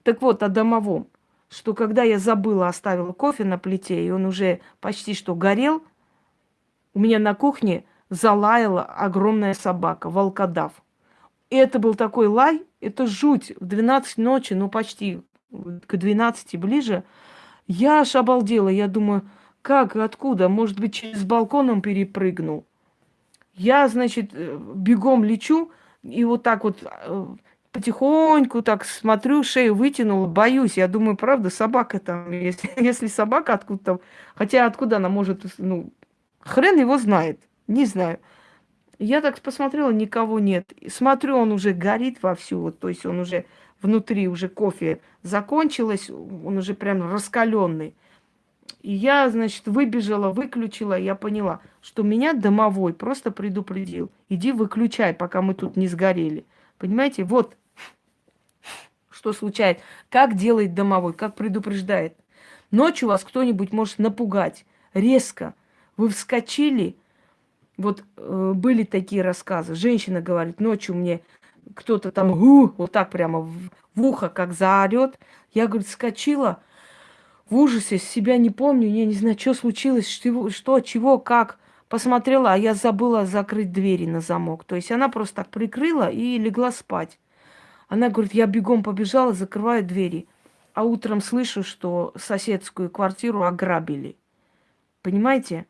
Так вот, о домовом. Что когда я забыла, оставила кофе на плите, и он уже почти что горел, у меня на кухне залаяла огромная собака, волкодав. И это был такой лай, это жуть. В 12 ночи, ну почти к 12 ближе, я аж обалдела. Я думаю, как, откуда? Может быть, через балкон он перепрыгнул. Я, значит, э, бегом лечу, и вот так вот э, потихоньку так смотрю, шею вытянула, боюсь. Я думаю, правда, собака там, если, если собака откуда-то... Хотя откуда она может, ну, хрен его знает, не знаю. Я так посмотрела, никого нет. Смотрю, он уже горит вовсю, вот, то есть он уже внутри, уже кофе закончилось, он уже прям раскаленный. И я, значит, выбежала, выключила, я поняла, что меня домовой просто предупредил. Иди выключай, пока мы тут не сгорели. Понимаете, вот что случается. Как делает домовой, как предупреждает. Ночью вас кто-нибудь может напугать резко. Вы вскочили, вот э, были такие рассказы. Женщина говорит, ночью мне кто-то там гу, вот так прямо в, в ухо как заорет. Я, говорит, скочила в ужасе, себя не помню, я не знаю, что случилось, что, что чего, как. Посмотрела, а я забыла закрыть двери на замок. То есть она просто так прикрыла и легла спать. Она говорит, я бегом побежала, закрываю двери. А утром слышу, что соседскую квартиру ограбили. Понимаете?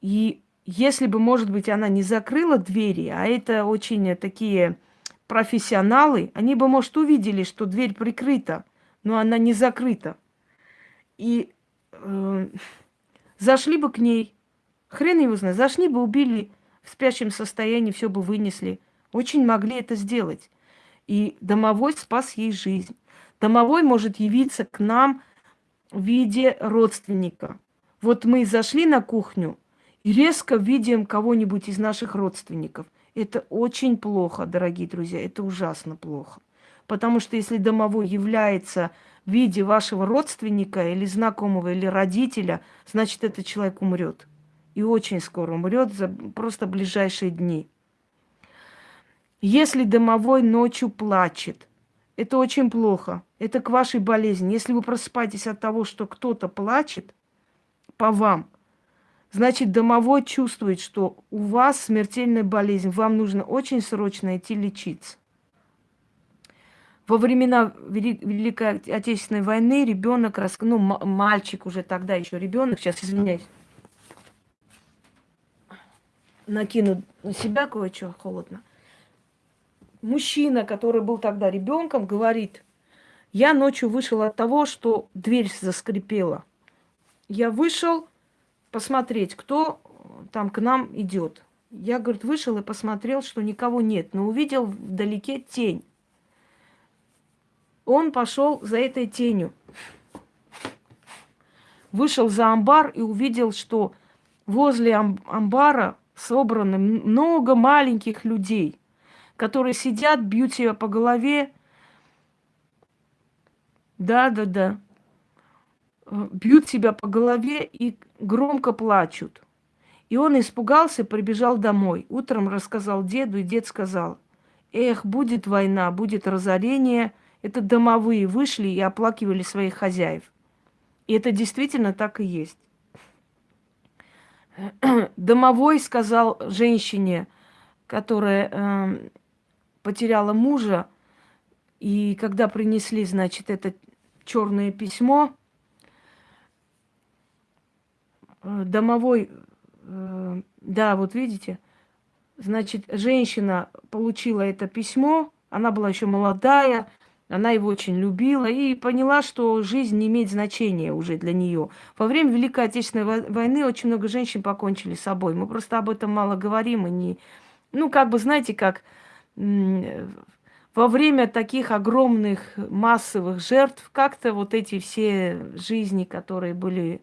И если бы, может быть, она не закрыла двери, а это очень такие профессионалы, они бы, может, увидели, что дверь прикрыта, но она не закрыта. И э, зашли бы к ней, хрен его знает, зашли бы, убили в спящем состоянии, все бы вынесли. Очень могли это сделать. И домовой спас ей жизнь. Домовой может явиться к нам в виде родственника. Вот мы зашли на кухню, резко видим кого-нибудь из наших родственников. Это очень плохо, дорогие друзья, это ужасно плохо. Потому что если домовой является в виде вашего родственника или знакомого, или родителя, значит, этот человек умрет. И очень скоро умрет за просто ближайшие дни. Если домовой ночью плачет, это очень плохо. Это к вашей болезни. Если вы просыпаетесь от того, что кто-то плачет по вам – Значит, домовой чувствует, что у вас смертельная болезнь, вам нужно очень срочно идти лечиться. Во времена Великой Отечественной войны ребенок, ну, мальчик уже тогда еще ребенок, сейчас извиняюсь, накину на себя кое-что холодно. Мужчина, который был тогда ребенком, говорит, я ночью вышел от того, что дверь заскрипела. Я вышел, посмотреть, кто там к нам идет. Я, говорит, вышел и посмотрел, что никого нет, но увидел вдалеке тень. Он пошел за этой тенью. Вышел за амбар и увидел, что возле амбара собрано много маленьких людей, которые сидят, бьют себя по голове. Да, да, да. э, бьют себя по голове и громко плачут. И он испугался, прибежал домой. Утром рассказал деду, и дед сказал, эх, будет война, будет разорение. Это домовые вышли и оплакивали своих хозяев. И это действительно так и есть. Домовой сказал женщине, которая э, потеряла мужа, и когда принесли, значит, это черное письмо, э, домовой, э, да, вот видите, значит, женщина получила это письмо, она была еще молодая, она его очень любила и поняла, что жизнь не имеет значения уже для нее. Во время Великой Отечественной войны очень много женщин покончили с собой. Мы просто об этом мало говорим и не... Ну, как бы, знаете, как во время таких огромных массовых жертв как-то вот эти все жизни, которые были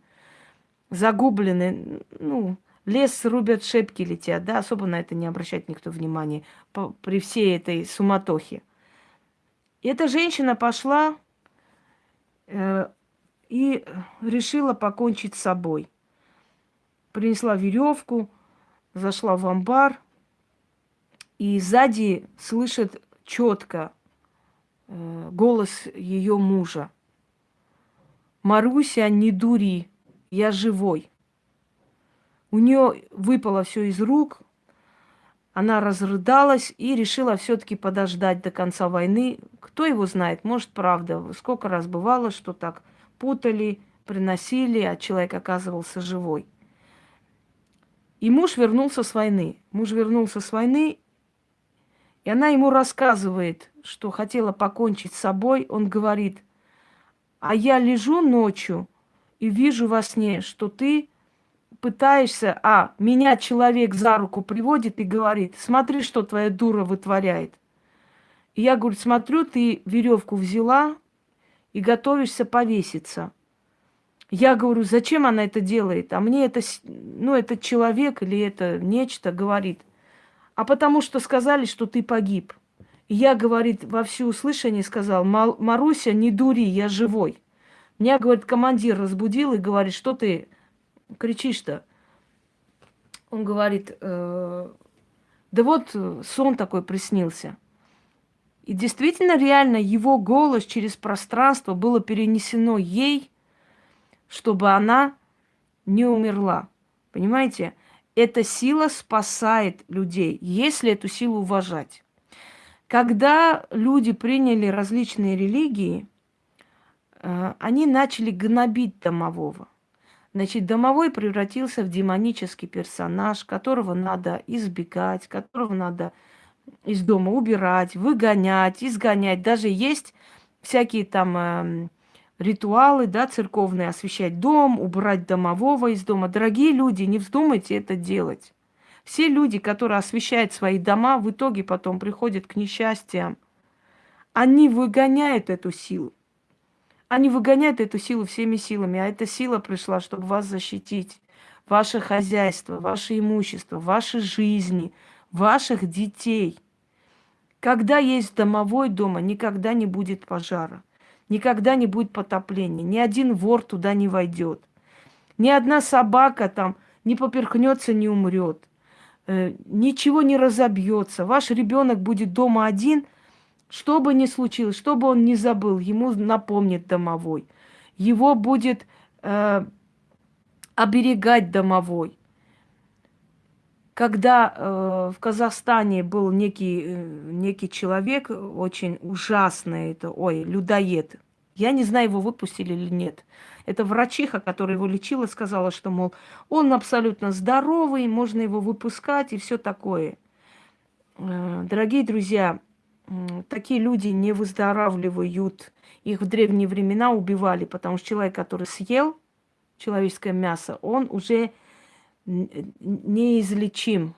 загублены, ну, лес рубят, шепки летят, да, особо на это не обращает никто внимания по, при всей этой суматохе. И эта женщина пошла э, и решила покончить с собой. Принесла веревку, зашла в амбар, и сзади слышит четко э, голос ее мужа. Маруся, не дури, я живой. У нее выпало все из рук, она разрыдалась и решила все-таки подождать до конца войны. Кто его знает, может, правда. Сколько раз бывало, что так путали, приносили, а человек оказывался живой. И муж вернулся с войны. Муж вернулся с войны, и она ему рассказывает, что хотела покончить с собой. Он говорит, а я лежу ночью и вижу во сне, что ты пытаешься, а, меня человек за руку приводит и говорит, смотри, что твоя дура вытворяет. И я, говорю, смотрю, ты веревку взяла и готовишься повеситься. Я говорю, зачем она это делает? А мне это, ну, этот человек или это нечто говорит, а потому что сказали, что ты погиб. И я, говорит, во всеуслышание сказал, Маруся, не дури, я живой. Меня, говорит, командир разбудил и говорит, что ты кричишь-то? Он говорит, э, да вот э, сон такой приснился. И действительно, реально, его голос через пространство было перенесено ей, чтобы она не умерла. Понимаете? Эта сила спасает людей, если эту силу уважать. Когда люди приняли различные религии, они начали гнобить домового. Значит, домовой превратился в демонический персонаж, которого надо избегать, которого надо из дома убирать, выгонять, изгонять. Даже есть всякие там э, ритуалы, да, церковные, освещать дом, убрать домового из дома. Дорогие люди, не вздумайте это делать. Все люди, которые освещают свои дома, в итоге потом приходят к несчастьям. Они выгоняют эту силу. Они выгоняют эту силу всеми силами, а эта сила пришла, чтобы вас защитить. Ваше хозяйство, ваше имущество, ваши жизни, ваших детей. Когда есть домовой дома, никогда не будет пожара, никогда не будет потопления, ни один вор туда не войдет, ни одна собака там не поперхнется, не умрет, э, ничего не разобьется. Ваш ребенок будет дома один – что бы ни случилось, что бы он ни забыл, ему напомнит домовой. Его будет э, оберегать домовой. Когда э, в Казахстане был некий, э, некий человек, очень ужасный, это, ой, людоед. Я не знаю, его выпустили или нет. Это врачиха, которая его лечила, сказала, что, мол, он абсолютно здоровый, можно его выпускать и все такое. Э, дорогие друзья, такие люди не выздоравливают. Их в древние времена убивали, потому что человек, который съел человеческое мясо, он уже неизлечим.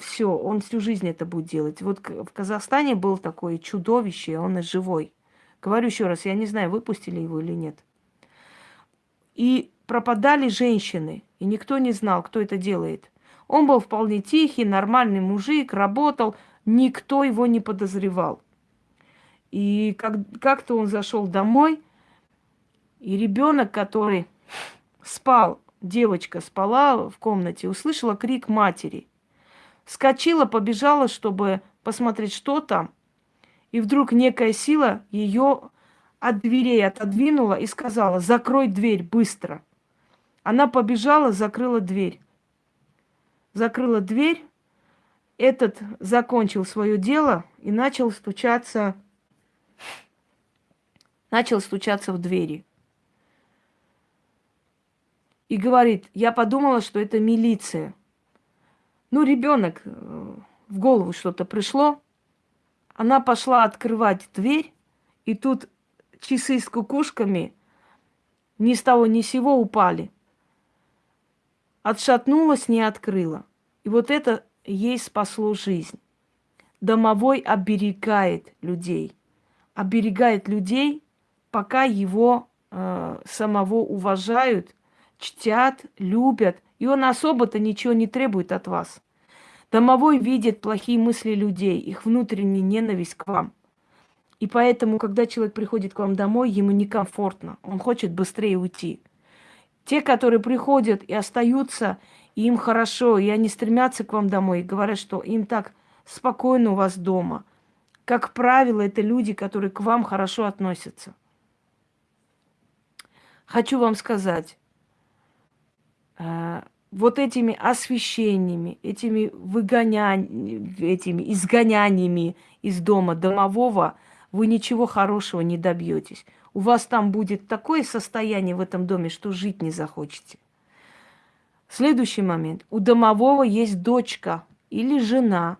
Все, он всю жизнь это будет делать. Вот в Казахстане был такое чудовище, он и живой. Говорю еще раз, я не знаю, выпустили его или нет. И пропадали женщины, и никто не знал, кто это делает. Он был вполне тихий, нормальный мужик, работал, Никто его не подозревал. И как, как-то он зашел домой, И ребенок, который спал, девочка спала в комнате, услышала крик матери. Скочила, побежала, чтобы посмотреть, что там. И вдруг некая сила ее от дверей отодвинула и сказала, закрой дверь быстро. Она побежала, закрыла дверь. Закрыла дверь, этот закончил свое дело и начал стучаться, начал стучаться в двери. И говорит, я подумала, что это милиция. Ну, ребенок, э, в голову что-то пришло. Она пошла открывать дверь, и тут часы с кукушками ни с того ни сего упали. Отшатнулась, не открыла. И вот это ей спасло жизнь. Домовой оберегает людей. Оберегает людей, пока его э, самого уважают, чтят, любят. И он особо-то ничего не требует от вас. Домовой видит плохие мысли людей, их внутреннюю ненависть к вам. И поэтому, когда человек приходит к вам домой, ему некомфортно. Он хочет быстрее уйти. Те, которые приходят и остаются, им хорошо, и они стремятся к вам домой, и говорят, что им так спокойно у вас дома. Как правило, это люди, которые к вам хорошо относятся. Хочу вам сказать, э, вот этими освещениями, этими выгоняниями, этими изгоняниями из дома домового вы ничего хорошего не добьетесь. У вас там будет такое состояние в этом доме, что жить не захочете. Следующий момент. У домового есть дочка или жена.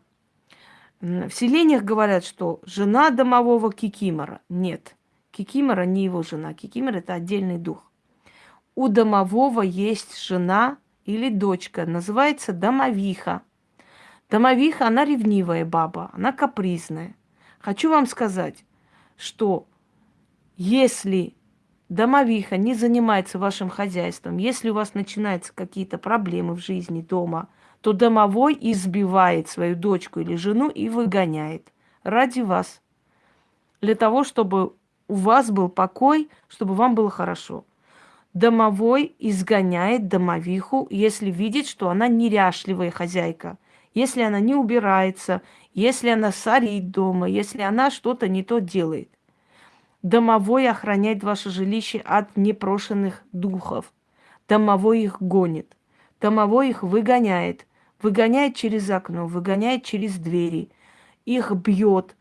В селениях говорят, что жена домового кикимора. Нет, кикимора не его жена. Кикимор – это отдельный дух. У домового есть жена или дочка, называется домовиха. Домовиха, она ревнивая баба, она капризная. Хочу вам сказать, что если домовиха не занимается вашим хозяйством, если у вас начинаются какие-то проблемы в жизни дома, то домовой избивает свою дочку или жену и выгоняет ради вас. Для того, чтобы у вас был покой, чтобы вам было хорошо. Домовой изгоняет домовиху, если видит, что она неряшливая хозяйка, если она не убирается, если она сорит дома, если она что-то не то делает. Домовой охраняет ваше жилище от непрошенных духов. Домовой их гонит. Домовой их выгоняет. Выгоняет через окно, выгоняет через двери. Их бьет.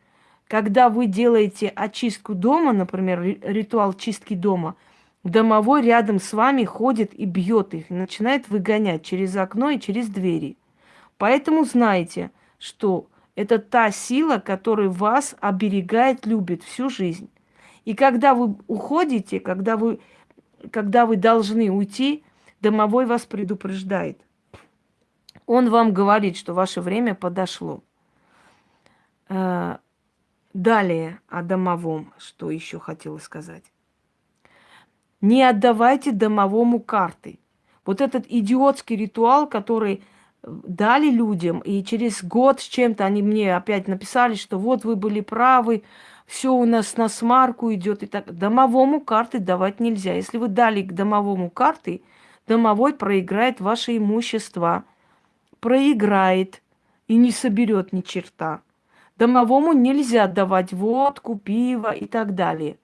Когда вы делаете очистку дома, например, ритуал чистки дома, домовой рядом с вами ходит и бьет их, начинает выгонять через окно и через двери. Поэтому знайте, что это та сила, которая вас оберегает, любит всю жизнь. И когда вы уходите, когда вы, когда вы должны уйти, домовой вас предупреждает. Он вам говорит, что ваше время подошло. Э, далее о домовом, что еще хотела сказать. Не отдавайте домовому карты. Вот этот идиотский ритуал, который дали людям, и через год с чем-то они мне опять написали, что вот вы были правы, все у нас на смарку идет и так. Домовому карты давать нельзя. Если вы дали к домовому карты, домовой проиграет ваше имущество. Проиграет и не соберет ни черта. Домовому нельзя давать водку, пиво и так далее.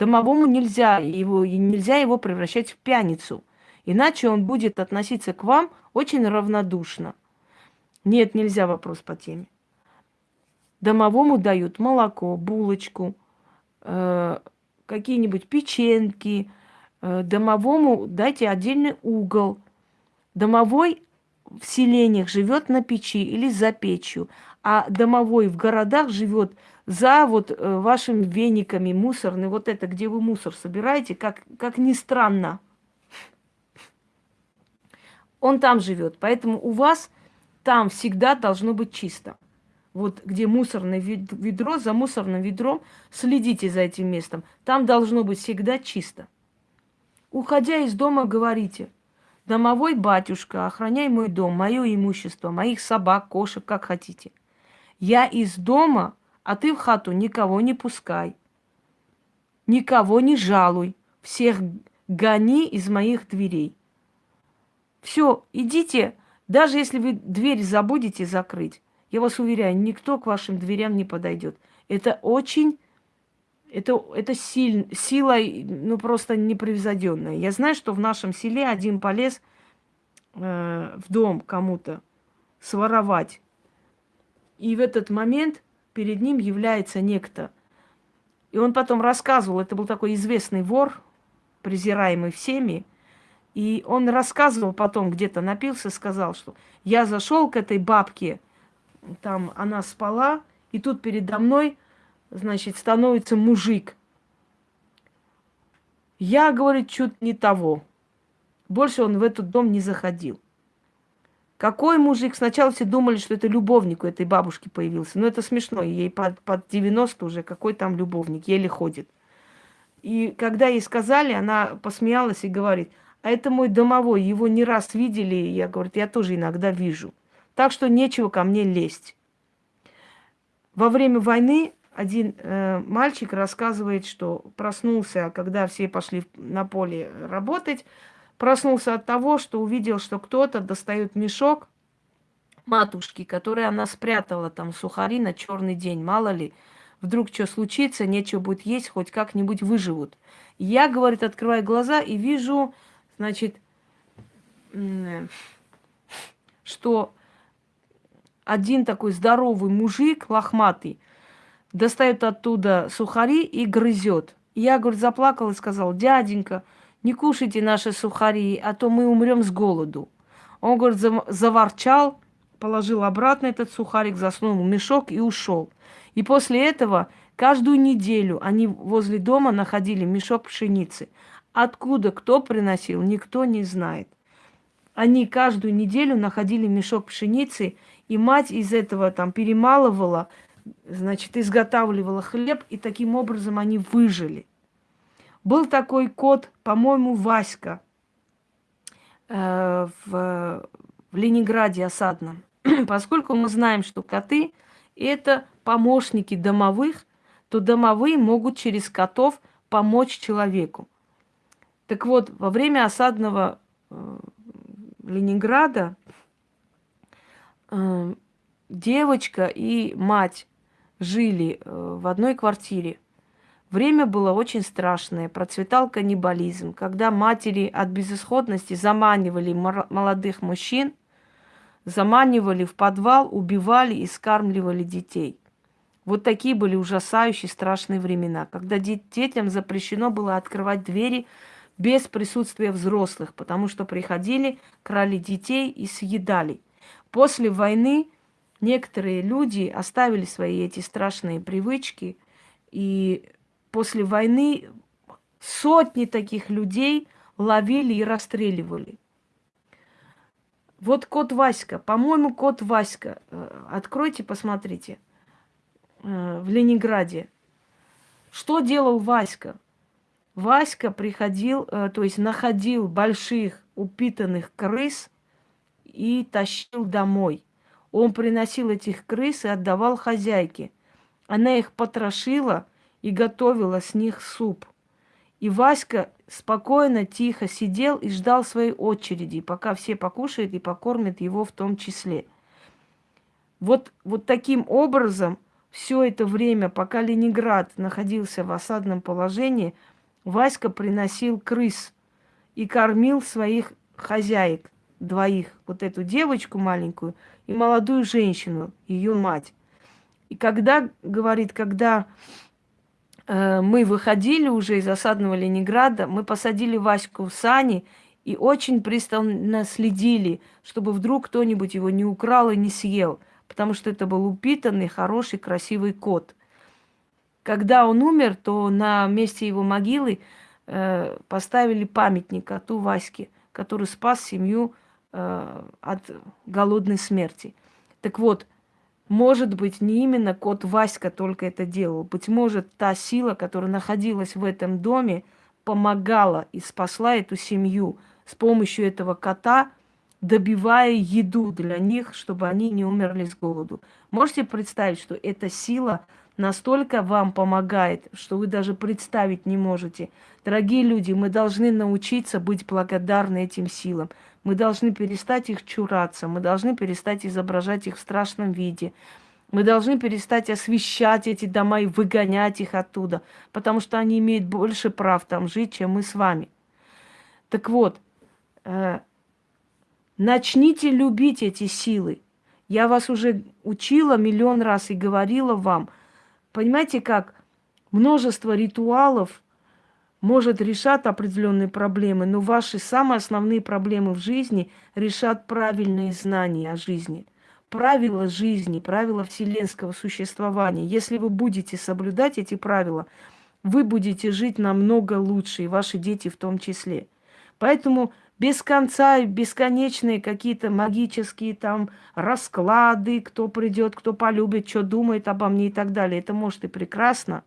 Домовому нельзя его, нельзя его превращать в пьяницу. Иначе он будет относиться к вам очень равнодушно. Нет, нельзя вопрос по теме. Домовому дают молоко, булочку, э, какие-нибудь печеньки. Э, домовому дайте отдельный угол. Домовой в селениях живет на печи или за печью, а домовой в городах живет за вот э, вашими вениками мусорный, вот это, где вы мусор собираете, как, как ни странно. Он там живет, поэтому у вас там всегда должно быть чисто вот где мусорное ведро, за мусорным ведром, следите за этим местом. Там должно быть всегда чисто. Уходя из дома, говорите, домовой батюшка, охраняй мой дом, мое имущество, моих собак, кошек, как хотите. Я из дома, а ты в хату никого не пускай. Никого не жалуй. всех гони из моих дверей. Все, идите, даже если вы дверь забудете закрыть, я вас уверяю, никто к вашим дверям не подойдет. Это очень, это, это силь, сила, ну просто непревзойденная. Я знаю, что в нашем селе один полез э, в дом кому-то своровать. И в этот момент перед ним является некто. И он потом рассказывал, это был такой известный вор, презираемый всеми, и он рассказывал потом, где-то напился, сказал, что я зашел к этой бабке, там она спала, и тут передо мной, значит, становится мужик. Я, говорит, чуть не того. Больше он в этот дом не заходил. Какой мужик? Сначала все думали, что это любовник у этой бабушки появился. Но это смешно. Ей под, под 90 уже. Какой там любовник? Еле ходит. И когда ей сказали, она посмеялась и говорит, а это мой домовой, его не раз видели. Я, говорю, я тоже иногда вижу. Так что нечего ко мне лезть. Во время войны один э, мальчик рассказывает, что проснулся, когда все пошли на поле работать, Проснулся от того, что увидел, что кто-то достает мешок матушки, который она спрятала там сухари на черный день. Мало ли, вдруг что случится, нечего будет есть, хоть как-нибудь выживут. Я, говорит, открываю глаза и вижу, значит, что один такой здоровый мужик, лохматый, достает оттуда сухари и грызет. Я, говорит, заплакала и сказал, дяденька, не кушайте наши сухари, а то мы умрем с голоду. Он, говорит, заворчал, положил обратно этот сухарик, заснул в мешок и ушел. И после этого каждую неделю они возле дома находили мешок пшеницы. Откуда кто приносил, никто не знает. Они каждую неделю находили мешок пшеницы, и мать из этого там перемалывала, значит, изготавливала хлеб, и таким образом они выжили. Был такой кот, по-моему, Васька э, в, в Ленинграде осадном. Поскольку мы знаем, что коты – это помощники домовых, то домовые могут через котов помочь человеку. Так вот, во время осадного э, Ленинграда девочка и мать жили э, в одной квартире – Время было очень страшное, процветал каннибализм, когда матери от безысходности заманивали молодых мужчин, заманивали в подвал, убивали и скармливали детей. Вот такие были ужасающие страшные времена, когда детям запрещено было открывать двери без присутствия взрослых, потому что приходили, крали детей и съедали. После войны некоторые люди оставили свои эти страшные привычки и после войны сотни таких людей ловили и расстреливали. Вот кот Васька, по-моему, кот Васька. Э, откройте, посмотрите. Э, в Ленинграде. Что делал Васька? Васька приходил, э, то есть находил больших упитанных крыс и тащил домой. Он приносил этих крыс и отдавал хозяйке. Она их потрошила – и готовила с них суп. И Васька спокойно, тихо сидел и ждал своей очереди, пока все покушают и покормят его в том числе. Вот, вот таким образом все это время, пока Ленинград находился в осадном положении, Васька приносил крыс и кормил своих хозяек, двоих, вот эту девочку маленькую и молодую женщину, ее мать. И когда, говорит, когда Э, мы выходили уже из осадного Ленинграда, мы посадили Ваську в сани и очень пристально следили, чтобы вдруг кто-нибудь его не украл и не съел, потому что это был упитанный, хороший, красивый кот. Когда он умер, то на месте его могилы э, поставили памятник коту Ваське, который спас семью от голодной смерти. Так вот, может быть, не именно кот Васька только это делал. Быть может, та сила, которая находилась в этом доме, помогала и спасла эту семью с помощью этого кота, добивая еду для них, чтобы они не умерли с голоду. Можете представить, что эта сила настолько вам помогает, что вы даже представить не можете. Дорогие люди, мы должны научиться быть благодарны этим силам. Мы должны перестать их чураться, мы должны перестать изображать их в страшном виде. Мы должны перестать освещать эти дома и выгонять их оттуда, потому что они имеют больше прав там жить, чем мы с вами. Так вот, э, начните любить эти силы. Я вас уже учила миллион раз и говорила вам. Понимаете как? Множество ритуалов может решать определенные проблемы, но ваши самые основные проблемы в жизни решат правильные знания о жизни – правила жизни, правила вселенского существования. Если вы будете соблюдать эти правила, вы будете жить намного лучше, и ваши дети в том числе. Поэтому без конца, бесконечные какие-то магические там расклады, кто придет, кто полюбит, что думает обо мне и так далее. Это может и прекрасно,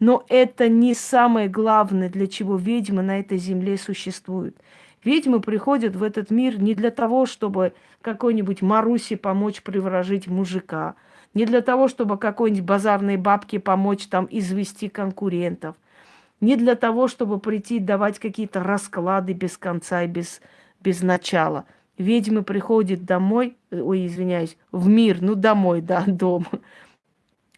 но это не самое главное, для чего ведьмы на этой земле существуют. Ведьмы приходят в этот мир не для того, чтобы какой-нибудь Марусе помочь приворожить мужика, не для того, чтобы какой-нибудь базарной бабке помочь там извести конкурентов, не для того, чтобы прийти давать какие-то расклады без конца и без, без начала. Ведьмы приходят домой, ой, извиняюсь, в мир, ну домой, да, дом,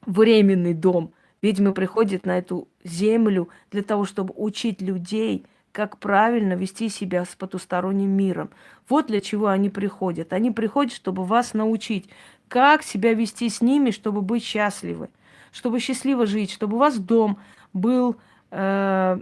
временный дом. Ведьмы приходят на эту землю для того, чтобы учить людей – как правильно вести себя с потусторонним миром. Вот для чего они приходят. Они приходят, чтобы вас научить, как себя вести с ними, чтобы быть счастливы, чтобы счастливо жить, чтобы у вас дом был, э,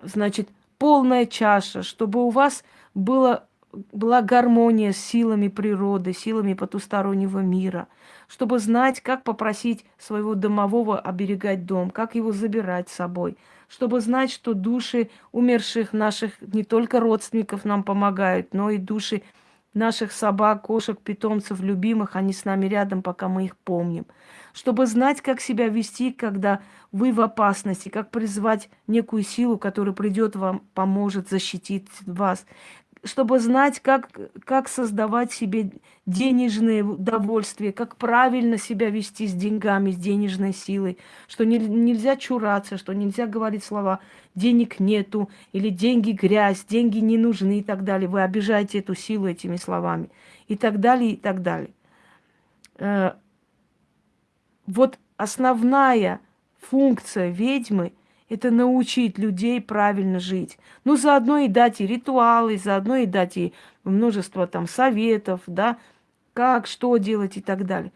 значит, полная чаша, чтобы у вас было, была гармония с силами природы, силами потустороннего мира, чтобы знать, как попросить своего домового оберегать дом, как его забирать с собой – чтобы знать, что души умерших наших не только родственников нам помогают, но и души наших собак, кошек, питомцев, любимых, они с нами рядом, пока мы их помним. Чтобы знать, как себя вести, когда вы в опасности, как призвать некую силу, которая придет вам, поможет защитить вас, чтобы знать, как, как создавать себе денежное удовольствие, как правильно себя вести с деньгами, с денежной силой, что не, нельзя чураться, что нельзя говорить слова «денег нету» или «деньги грязь», «деньги не нужны» и так далее. Вы обижаете эту силу этими словами и так далее, и так далее. Э, вот основная функция ведьмы – это научить людей правильно жить. Ну, заодно и дать и ритуалы, заодно и дать и множество там советов, да, как, что делать и так далее.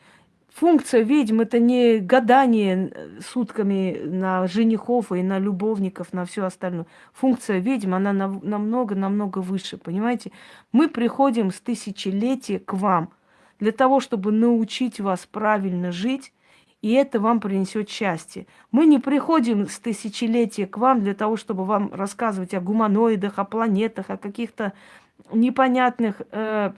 Функция ведьм – это не гадание э, сутками на женихов и на любовников, на все остальное. Функция ведьм, она намного-намного выше, понимаете? Мы приходим с тысячелетия к вам для того, чтобы научить вас правильно жить, и это вам принесет счастье. Мы не приходим с тысячелетия к вам для того, чтобы вам рассказывать о гуманоидах, о планетах, о каких-то непонятных э,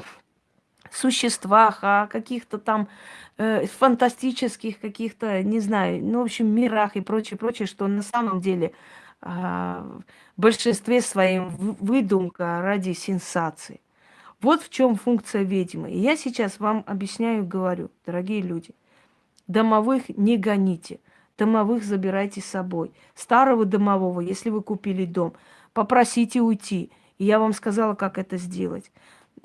существах, о каких-то там э, фантастических каких-то, не знаю, ну, в общем, мирах и прочее, прочее, что на самом деле э, в большинстве своим выдумка ради сенсации. Вот в чем функция ведьмы. И я сейчас вам объясняю, говорю, дорогие люди. Домовых не гоните. Домовых забирайте с собой. Старого домового, если вы купили дом, попросите уйти. И я вам сказала, как это сделать.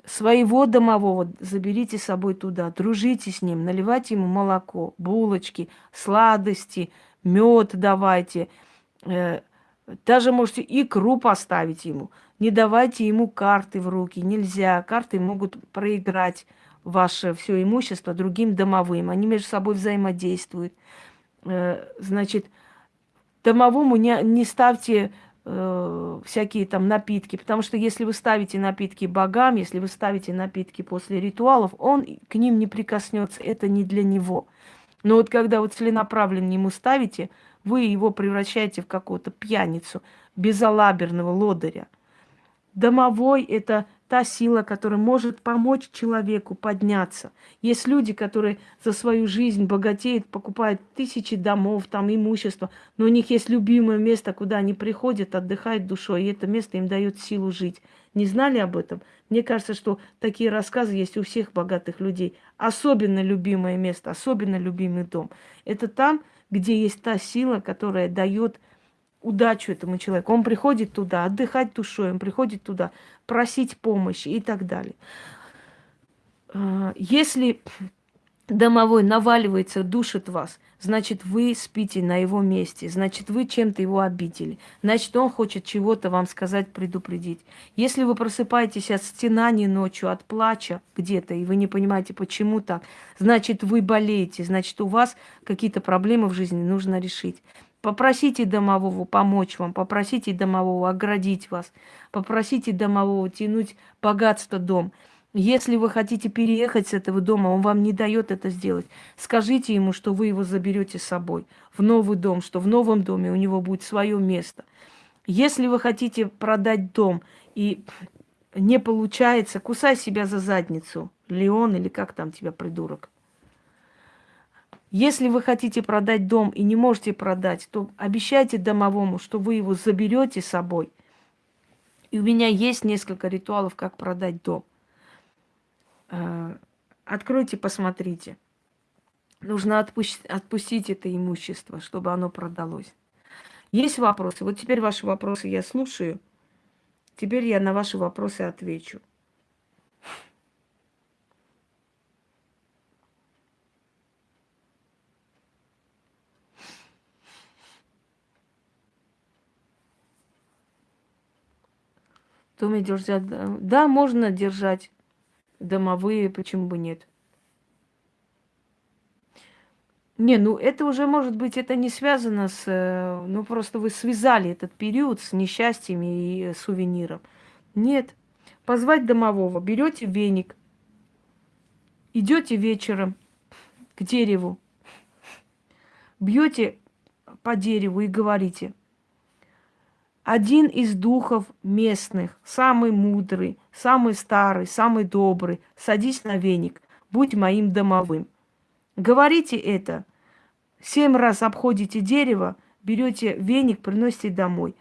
Своего домового заберите с собой туда, дружите с ним, наливайте ему молоко, булочки, сладости, мед давайте. Э, даже можете икру поставить ему. Не давайте ему карты в руки, нельзя. Карты могут проиграть ваше все имущество другим домовым. Они между собой взаимодействуют. Э, значит, домовому не, не ставьте э, всякие там напитки, потому что если вы ставите напитки богам, если вы ставите напитки после ритуалов, он к ним не прикоснется, это не для него. Но вот когда вы целенаправленно ему ставите, вы его превращаете в какого-то пьяницу, безалаберного лодыря. Домовой – это та сила, которая может помочь человеку подняться. Есть люди, которые за свою жизнь богатеют, покупают тысячи домов, там имущество, но у них есть любимое место, куда они приходят, отдыхают душой, и это место им дает силу жить. Не знали об этом? Мне кажется, что такие рассказы есть у всех богатых людей. Особенно любимое место, особенно любимый дом. Это там, где есть та сила, которая дает удачу этому человеку. Он приходит туда отдыхать душой, он приходит туда просить помощи и так далее. А, если домовой наваливается, душит вас, значит, вы спите на его месте, значит, вы чем-то его обидели, значит, он хочет чего-то вам сказать, предупредить. Если вы просыпаетесь от стенаний ночью, от плача где-то, и вы не понимаете, почему так, значит, вы болеете, значит, у вас какие-то проблемы в жизни нужно решить. Попросите домового помочь вам, попросите домового оградить вас, попросите домового тянуть богатство дом – если вы хотите переехать с этого дома, он вам не дает это сделать. Скажите ему, что вы его заберете с собой в новый дом, что в новом доме у него будет свое место. Если вы хотите продать дом и не получается, кусай себя за задницу, Леон или как там тебя, придурок. Если вы хотите продать дом и не можете продать, то обещайте домовому, что вы его заберете с собой. И у меня есть несколько ритуалов, как продать дом. Э, откройте, посмотрите. Нужно отпустить, отпустить это имущество, чтобы оно продалось. Есть вопросы? Вот теперь ваши вопросы я слушаю. Теперь я на ваши вопросы отвечу. В доме держать... Да, можно держать домовые, почему бы нет? Не, ну это уже, может быть, это не связано с... Э, ну, просто вы связали этот период с несчастьями и сувениром. Нет. Позвать домового. Берете веник, идете вечером к дереву, бьете по дереву и говорите – один из духов местных, самый мудрый, самый старый, самый добрый, садись на веник, будь моим домовым. Говорите это. Семь раз обходите дерево, берете веник, приносите домой.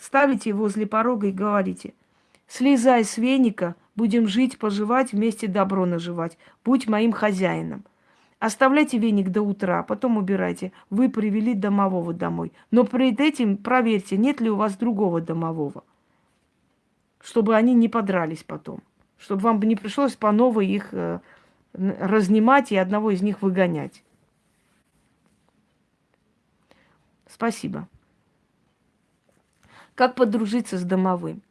Ставите возле порога и говорите, слезай с веника, будем жить, поживать, вместе добро наживать. Будь моим хозяином. Оставляйте веник до утра, потом убирайте. Вы привели домового домой. Но перед этим проверьте, нет ли у вас другого домового. Чтобы они не подрались потом. Чтобы вам не пришлось по новой их э, разнимать и одного из них выгонять. Спасибо. Как подружиться с домовым?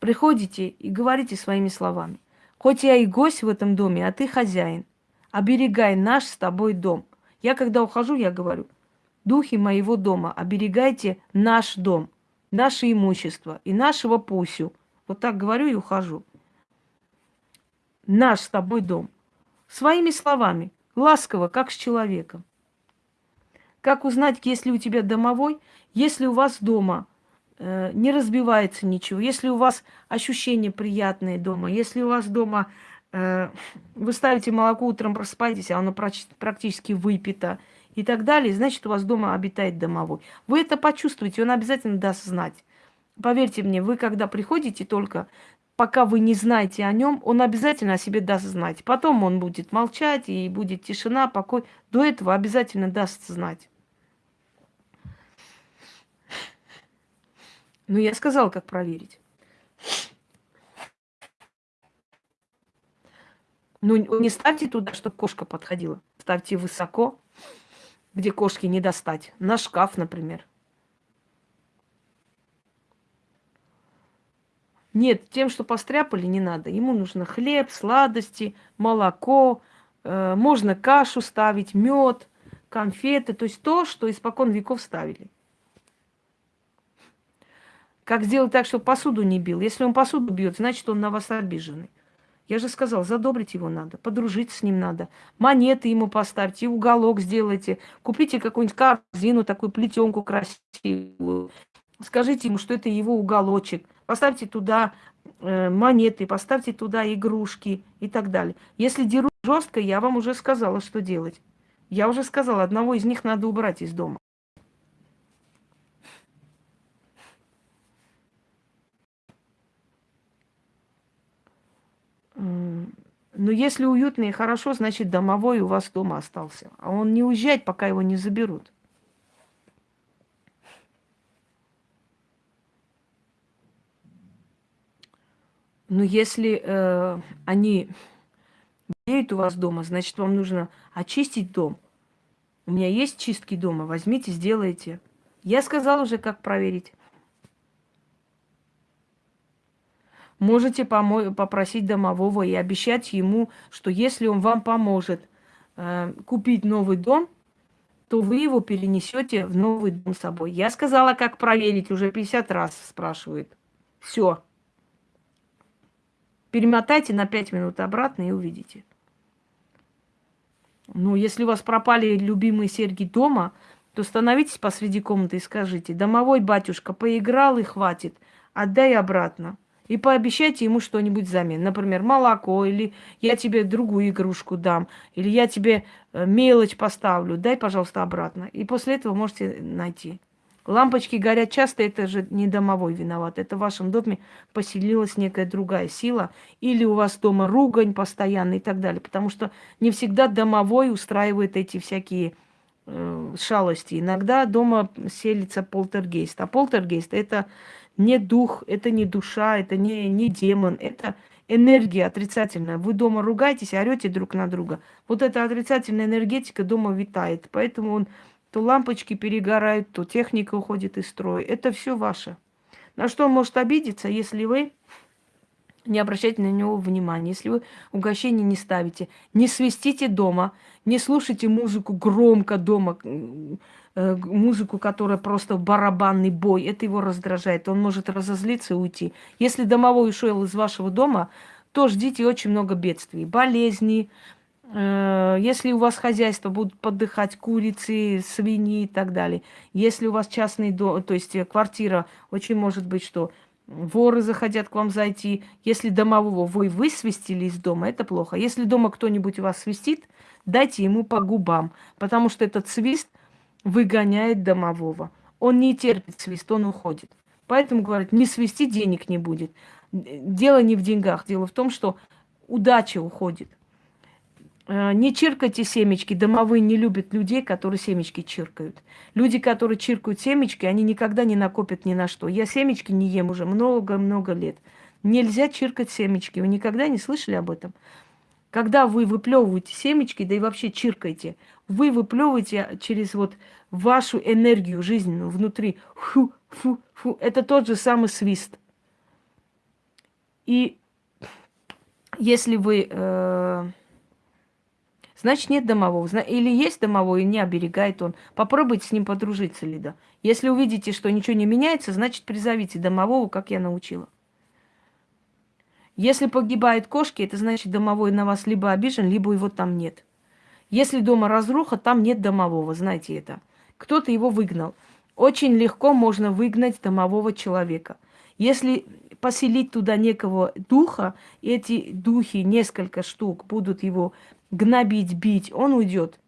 Приходите и говорите своими словами. Хоть я и гость в этом доме, а ты хозяин оберегай наш с тобой дом. Я когда ухожу, я говорю, духи моего дома, оберегайте наш дом, наше имущество и нашего Пусю. Вот так говорю и ухожу. Наш с тобой дом. Своими словами, ласково, как с человеком. Как узнать, если у тебя домовой, если у вас дома э, не разбивается ничего, если у вас ощущения приятные дома, если у вас дома вы ставите молоко, утром просыпаетесь, а оно практически выпито и так далее, значит, у вас дома обитает домовой. Вы это почувствуете, он обязательно даст знать. Поверьте мне, вы когда приходите только, пока вы не знаете о нем, он обязательно о себе даст знать. Потом он будет молчать, и будет тишина, покой. До этого обязательно даст знать. Ну, я сказал, как проверить. Ну, не ставьте туда, чтобы кошка подходила. Ставьте высоко, где кошки не достать. На шкаф, например. Нет, тем, что постряпали, не надо. Ему нужно хлеб, сладости, молоко, э, можно кашу ставить, мед, конфеты, то есть то, что испокон веков ставили. Как сделать так, чтобы посуду не бил? Если он посуду бьет, значит, он на вас обиженный. Я же сказал, задобрить его надо, подружиться с ним надо. Монеты ему поставьте, уголок сделайте. Купите какую-нибудь корзину, такую плетенку красивую. Скажите ему, что это его уголочек. Поставьте туда э, монеты, поставьте туда игрушки и так далее. Если дерут жестко, я вам уже сказала, что делать. Я уже сказала, одного из них надо убрать из дома. Но если уютно и хорошо, значит домовой у вас дома остался. А он не уезжает, пока его не заберут. Но если э, они болеют у вас дома, значит, вам нужно очистить дом. У меня есть чистки дома, возьмите, сделайте. Я сказала уже, как проверить. Можете попросить домового и обещать ему, что если он вам поможет э, купить новый дом, то вы его перенесете в новый дом с собой. Я сказала, как проверить, уже 50 раз спрашивает. Все. Перемотайте на 5 минут обратно и увидите. Ну, если у вас пропали любимые серьги дома, то становитесь посреди комнаты и скажите, домовой батюшка поиграл и хватит, отдай обратно. И пообещайте ему что-нибудь взамен. Например, молоко, или я тебе другую игрушку дам, или я тебе э, мелочь поставлю. Дай, пожалуйста, обратно. И после этого можете найти. Лампочки горят часто, это же не домовой виноват. Это в вашем доме поселилась некая другая сила. Или у вас дома ругань постоянно и так далее. Потому что не всегда домовой устраивает эти всякие э, шалости. Иногда дома селится полтергейст. А полтергейст это не дух, это не душа, это не, не демон, это энергия отрицательная. Вы дома ругаетесь, орете друг на друга. Вот эта отрицательная энергетика дома витает. Поэтому он то лампочки перегорают, то техника уходит из строя. Это все ваше. На что он может обидеться, если вы не обращайте на него внимания, если вы угощение не ставите, не свистите дома, не слушайте музыку громко дома, музыку, которая просто барабанный бой, это его раздражает. Он может разозлиться и уйти. Если домовой ушел из вашего дома, то ждите очень много бедствий, болезней. Э, если у вас хозяйство будут подыхать курицы, свиньи и так далее. Если у вас частный дом, то есть квартира, очень может быть, что воры захотят к вам зайти. Если домового вы высвистили из дома, это плохо. Если дома кто-нибудь вас свистит, дайте ему по губам, потому что этот свист – выгоняет домового. Он не терпит свист, он уходит. Поэтому, говорят, не свисти, денег не будет. Дело не в деньгах, дело в том, что удача уходит. Э, не чиркайте семечки. Домовые не любят людей, которые семечки чиркают. Люди, которые чиркают семечки, они никогда не накопят ни на что. Я семечки не ем уже много-много лет. Нельзя чиркать семечки. Вы никогда не слышали об этом? Когда вы выплевываете семечки, да и вообще чиркаете, вы выплевываете через вот вашу энергию жизненную внутри. Фу, фу, фу. Это тот же самый свист. И если вы... Э, значит, нет домового. Или есть домовой, и не оберегает он. Попробуйте с ним подружиться, Лида. Если увидите, что ничего не меняется, значит, призовите домового, как я научила. Если погибают кошки, это значит, домовой на вас либо обижен, либо его там нет. Если дома разруха, там нет домового, знаете это. Кто-то его выгнал. Очень легко можно выгнать домового человека. Если поселить туда некого духа, эти духи, несколько штук, будут его гнобить, бить, он уйдет.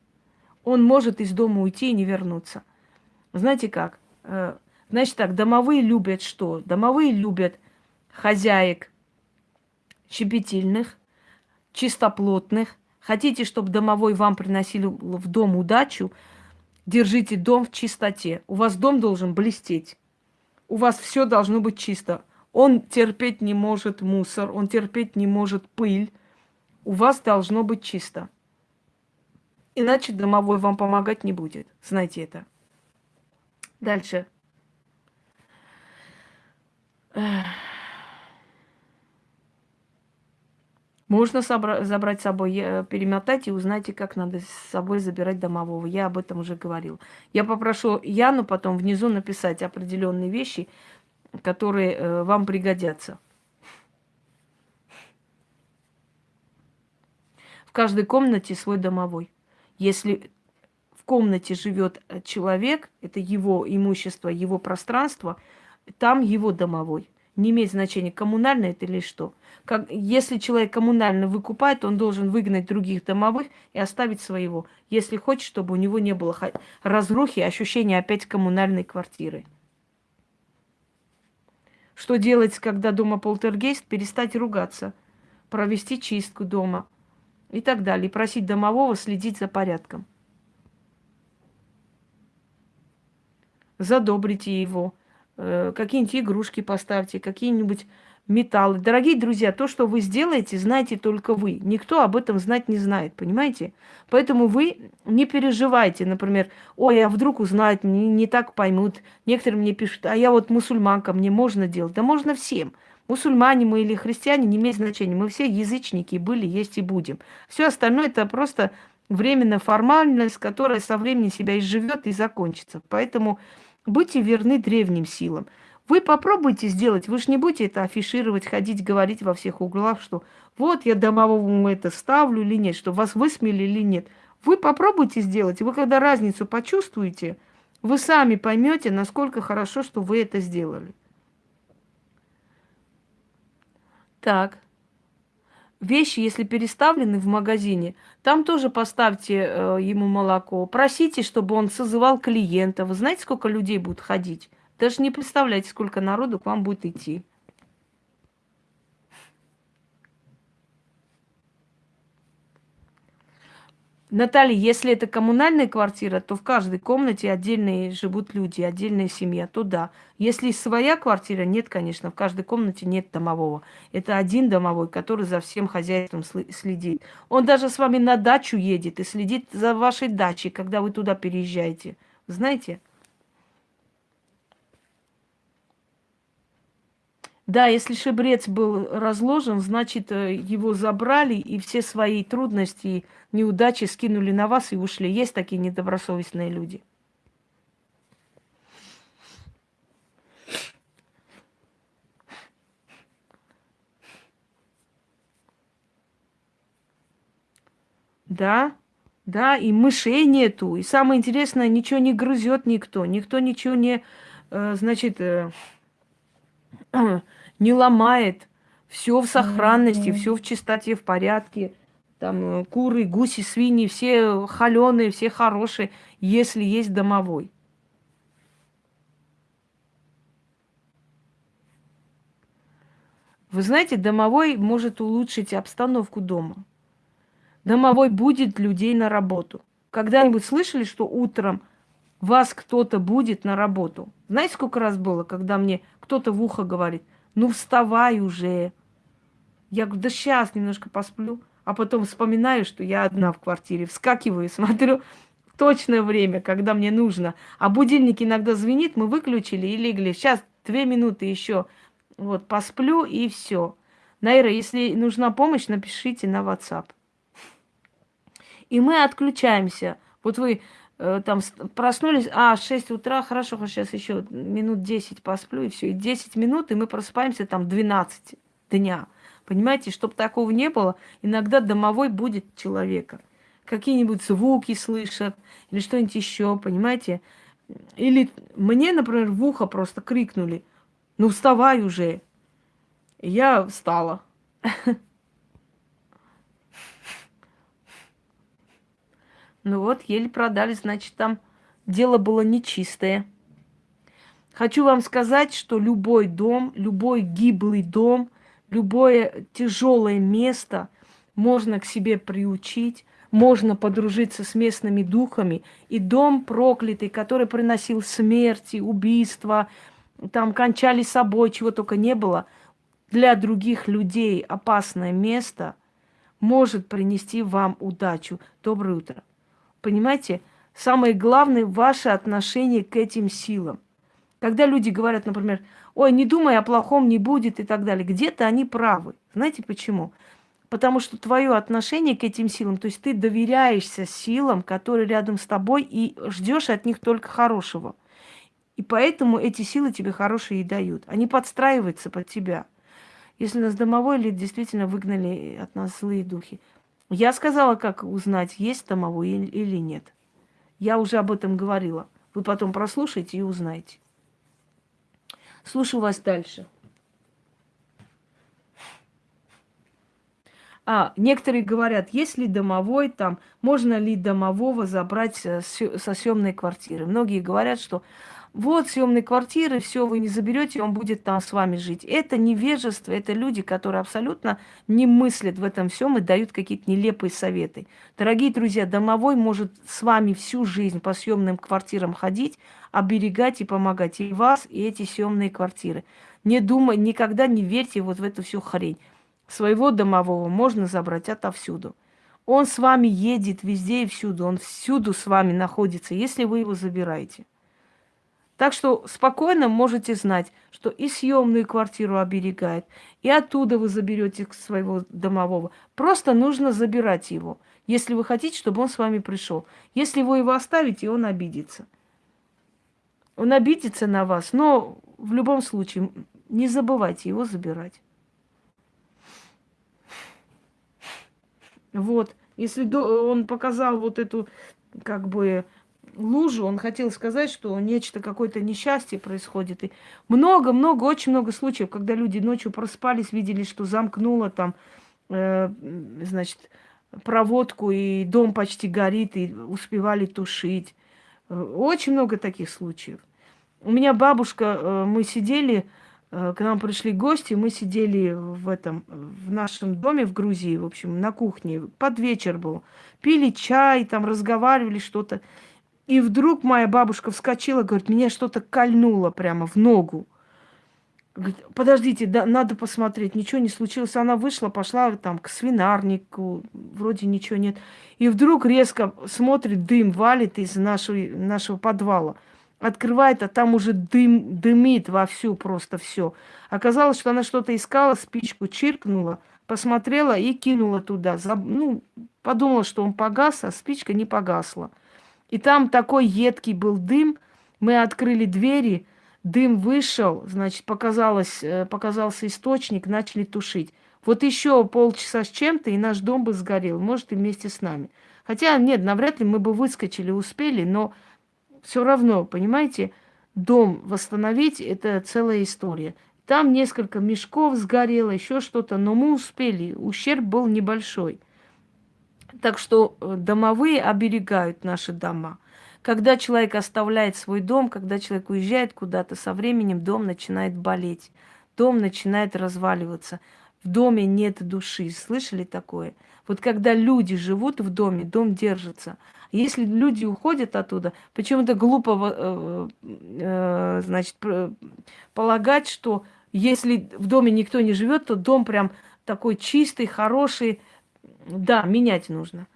Он может из дома уйти и не вернуться. Знаете как? Э, значит так, домовые любят что? Домовые любят хозяек, щепетильных, чистоплотных. Хотите, чтобы домовой вам приносили в дом удачу, держите дом в чистоте. У вас дом должен блестеть. У вас все должно быть чисто. Он терпеть не может мусор, он терпеть не может пыль. У вас должно быть чисто. Иначе домовой вам помогать не будет. Знайте это. Дальше. Эх. Можно забрать с собой, перемотать и узнайте, как надо с собой забирать домового. Я об этом уже говорил. Я попрошу Яну потом внизу написать определенные вещи, которые э, вам пригодятся. В каждой комнате свой домовой. Если в комнате живет э, человек, это его имущество, его пространство, там его домовой. Не имеет значения, коммунальное это или что. Как, если человек коммунально выкупает, он должен выгнать других домовых и оставить своего. Если хочет, чтобы у него не было разрухи, ощущения опять коммунальной квартиры. Что делать, когда дома полтергейст? Перестать ругаться, провести чистку дома, и так далее. И просить домового следить за порядком. Задобрите его, какие-нибудь игрушки поставьте, какие-нибудь металлы. Дорогие друзья, то, что вы сделаете, знаете только вы. Никто об этом знать не знает, понимаете? Поэтому вы не переживайте, например, ой, а вдруг узнают, не, не так поймут. Некоторые мне пишут, а я вот мусульманка, мне можно делать. Да можно всем. Мусульмане мы или христиане не имеет значения. Мы все язычники были, есть и будем. Все остальное это просто временная формальность, которая со временем себя изживет и закончится. Поэтому будьте верны древним силам. Вы попробуйте сделать, вы же не будете это афишировать, ходить, говорить во всех углах, что вот я домовому это ставлю или нет, что вас высмели или нет. Вы попробуйте сделать, вы когда разницу почувствуете, вы сами поймете, насколько хорошо, что вы это сделали. Так. Вещи, если переставлены в магазине, там тоже поставьте э, ему молоко. Просите, чтобы он созывал клиента. Вы знаете, сколько людей будет ходить? Даже не представляете, сколько народу к вам будет идти. Наталья, если это коммунальная квартира, то в каждой комнате отдельные живут люди, отдельная семья, то да. Если своя квартира, нет, конечно, в каждой комнате нет домового. Это один домовой, который за всем хозяйством следит. Он даже с вами на дачу едет и следит за вашей дачей, когда вы туда переезжаете. Знаете? Да, если шибрец был разложен, значит, э, его забрали, и все свои трудности, неудачи скинули на вас и ушли. Есть такие недобросовестные люди. Да, да, и мышей нету. И самое интересное, ничего не грызет никто. Никто ничего не, э, значит, э, не ломает. Все в сохранности, все в чистоте, в порядке. Там э, куры, гуси, свиньи, все холеные, все хорошие, если есть домовой. Вы знаете, домовой может улучшить обстановку дома. Домовой будет людей на работу. Когда-нибудь слышали, что утром вас кто-то будет на работу? Знаете, сколько раз было, когда мне кто-то в ухо говорит, ну вставай уже. Я говорю, да сейчас немножко посплю. А потом вспоминаю, что я одна в квартире. Вскакиваю, смотрю точное время, когда мне нужно. А будильник иногда звенит, мы выключили и легли. Сейчас две минуты еще. Вот, посплю и все. Найра, если нужна помощь, напишите на WhatsApp. И мы отключаемся. Вот вы там проснулись, а, 6 утра, хорошо, сейчас еще минут 10 посплю, и все, и 10 минут, и мы просыпаемся там 12 дня. Понимаете, чтобы такого не было, иногда домовой будет человека. Какие-нибудь звуки слышат, или что-нибудь еще, понимаете? Или мне, например, в ухо просто крикнули, ну вставай уже. И я встала. Ну вот, еле продали, значит, там дело было нечистое. Хочу вам сказать, что любой дом, любой гиблый дом, любое тяжелое место можно к себе приучить, можно подружиться с местными духами. И дом проклятый, который приносил смерти, убийства, там кончали собой, чего только не было, для других людей опасное место может принести вам удачу. Доброе утро. Понимаете? Самое главное – ваше отношение к этим силам. Когда люди говорят, например, ой, не думай о плохом, не будет и так далее, где-то они правы. Знаете почему? Потому что твое отношение к этим силам, то есть ты доверяешься силам, которые рядом с тобой, и ждешь от них только хорошего. И поэтому эти силы тебе хорошие и дают. Они подстраиваются под тебя. Если нас домовой или действительно выгнали от нас злые духи. Я сказала, как узнать, есть домовой или нет. Я уже об этом говорила. Вы потом прослушайте и узнаете. Слушаю вас дальше. А, некоторые говорят, есть ли домовой там, можно ли домового забрать со съемной квартиры. Многие говорят, что вот съемные квартиры, все вы не заберете, он будет там с вами жить. Это невежество, это люди, которые абсолютно не мыслят в этом всем и дают какие-то нелепые советы. Дорогие друзья, домовой может с вами всю жизнь по съемным квартирам ходить, оберегать и помогать и вас, и эти съемные квартиры. Не думай, никогда не верьте вот в эту всю хрень. Своего домового можно забрать отовсюду. Он с вами едет везде и всюду, он всюду с вами находится, если вы его забираете. Так что спокойно можете знать, что и съемную квартиру оберегает, и оттуда вы заберете своего домового. Просто нужно забирать его, если вы хотите, чтобы он с вами пришел. Если вы его оставите, он обидится. Он обидится на вас, но в любом случае не забывайте его забирать. Вот. Если он показал вот эту, как бы, лужу, он хотел сказать, что нечто, какое-то несчастье происходит. И много-много, очень много случаев, когда люди ночью проспались, видели, что замкнуло там, э, значит, проводку, и дом почти горит, и успевали тушить. Очень много таких случаев. У меня бабушка, э, мы сидели, э, к нам пришли гости, мы сидели в этом, в нашем доме в Грузии, в общем, на кухне, под вечер был. Пили чай, там разговаривали что-то. И вдруг моя бабушка вскочила, говорит, меня что-то кольнуло прямо в ногу. Говорит, подождите, да, надо посмотреть, ничего не случилось. Она вышла, пошла там к свинарнику, вроде ничего нет. И вдруг резко смотрит, дым валит из нашего, нашего подвала. Открывает, а там уже дым, дымит вовсю просто все. Оказалось, что она что-то искала, спичку чиркнула, посмотрела и кинула туда. Ну, подумала, что он погас, а спичка не погасла. И там такой едкий был дым. Мы открыли двери, дым вышел, значит, показалось, э, показался источник, начали тушить. Вот еще полчаса с чем-то, и наш дом бы сгорел, может, и вместе с нами. Хотя, нет, навряд ли мы бы выскочили, успели, но все равно, понимаете, дом восстановить – это целая история. Там несколько мешков сгорело, еще что-то, но мы успели, ущерб был небольшой. Так что э, домовые оберегают наши дома. Когда человек оставляет свой дом, когда человек уезжает куда-то, со временем дом начинает болеть, дом начинает разваливаться. В доме нет души. Слышали такое? Вот когда люди живут в доме, дом держится. Если люди уходят оттуда, почему-то глупо, э, э, значит, полагать, что если в доме никто не живет, то дом прям такой чистый, хороший, да, менять нужно.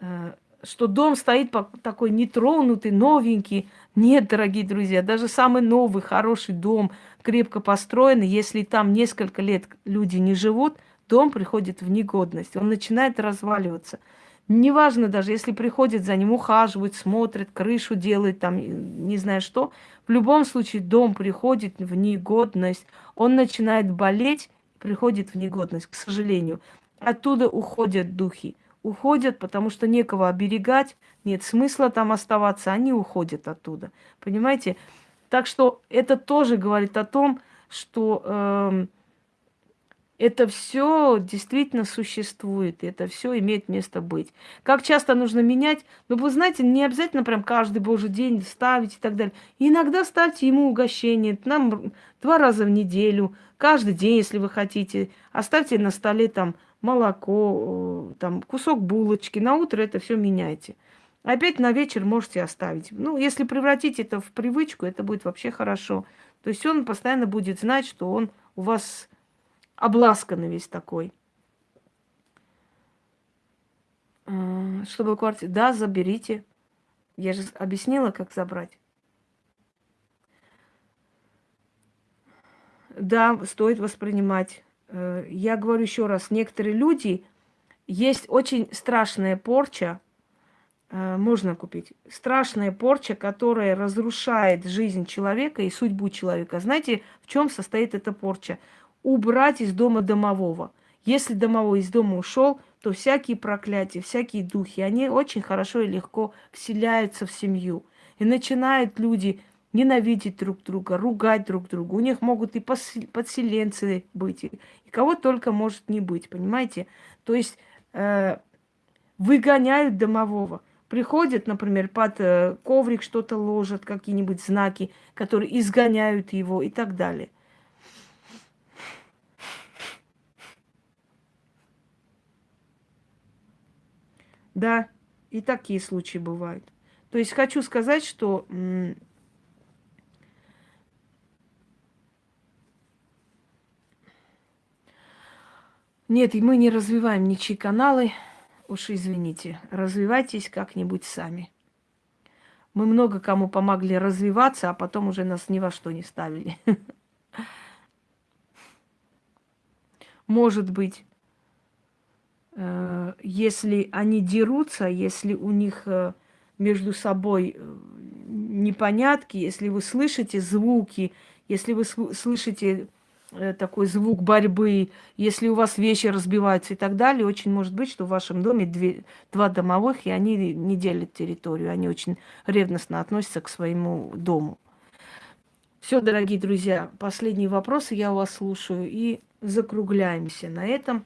Э, что дом стоит такой нетронутый, новенький. Нет, дорогие друзья, даже самый новый, хороший дом, крепко построенный, если там несколько лет люди не живут, дом приходит в негодность, он начинает разваливаться. Неважно даже, если приходят за ним, ухаживают, смотрят, крышу делают, там, не знаю что. В любом случае дом приходит в негодность. Он начинает болеть, приходит в негодность, к сожалению. Оттуда уходят духи. Уходят, потому что некого оберегать, нет смысла там оставаться, они уходят оттуда. Понимаете? Так что это тоже говорит о том, что э, это все действительно существует, это все имеет место быть. Как часто нужно менять? Ну, вы знаете, не обязательно прям каждый божий день ставить и так далее. иногда ставьте ему угощение, нам два раза в неделю, каждый день, если вы хотите. Оставьте на столе там молоко, э, там кусок булочки. На утро это все меняйте. Опять на вечер можете оставить. Ну, если превратить это в привычку, это будет вообще хорошо. То есть он постоянно будет знать, что он у вас обласканный весь такой. А, чтобы квартиру... Да, заберите. Я же объяснила, как забрать. Да, стоит воспринимать Э, я говорю еще раз, некоторые люди, есть очень страшная порча, э, можно купить, страшная порча, которая разрушает жизнь человека и судьбу человека. Знаете, в чем состоит эта порча? Убрать из дома домового. Если домовой из дома ушел, то всякие проклятия, всякие духи, они очень хорошо и легко вселяются в семью. И начинают люди ненавидеть друг друга, ругать друг друга. У них могут и подселенцы быть, и кого только может не быть, понимаете? То есть э, выгоняют домового. Приходят, например, под э, коврик что-то ложат, какие-нибудь знаки, которые изгоняют его и так далее. Да, и такие случаи бывают. То есть хочу сказать, что нет, мы не развиваем ничьи каналы. Уж извините, развивайтесь как-нибудь сами. Мы много кому помогли развиваться, а потом уже нас ни во что не ставили. Может быть, э, если они дерутся, если у них э, между собой э, непонятки, если вы слышите звуки, если вы слышите такой звук борьбы, если у вас вещи разбиваются и так далее, очень может быть, что в вашем доме две, два домовых, и они не делят территорию, они очень ревностно относятся к своему дому. Все, дорогие друзья, последние вопросы я у вас слушаю и закругляемся на этом.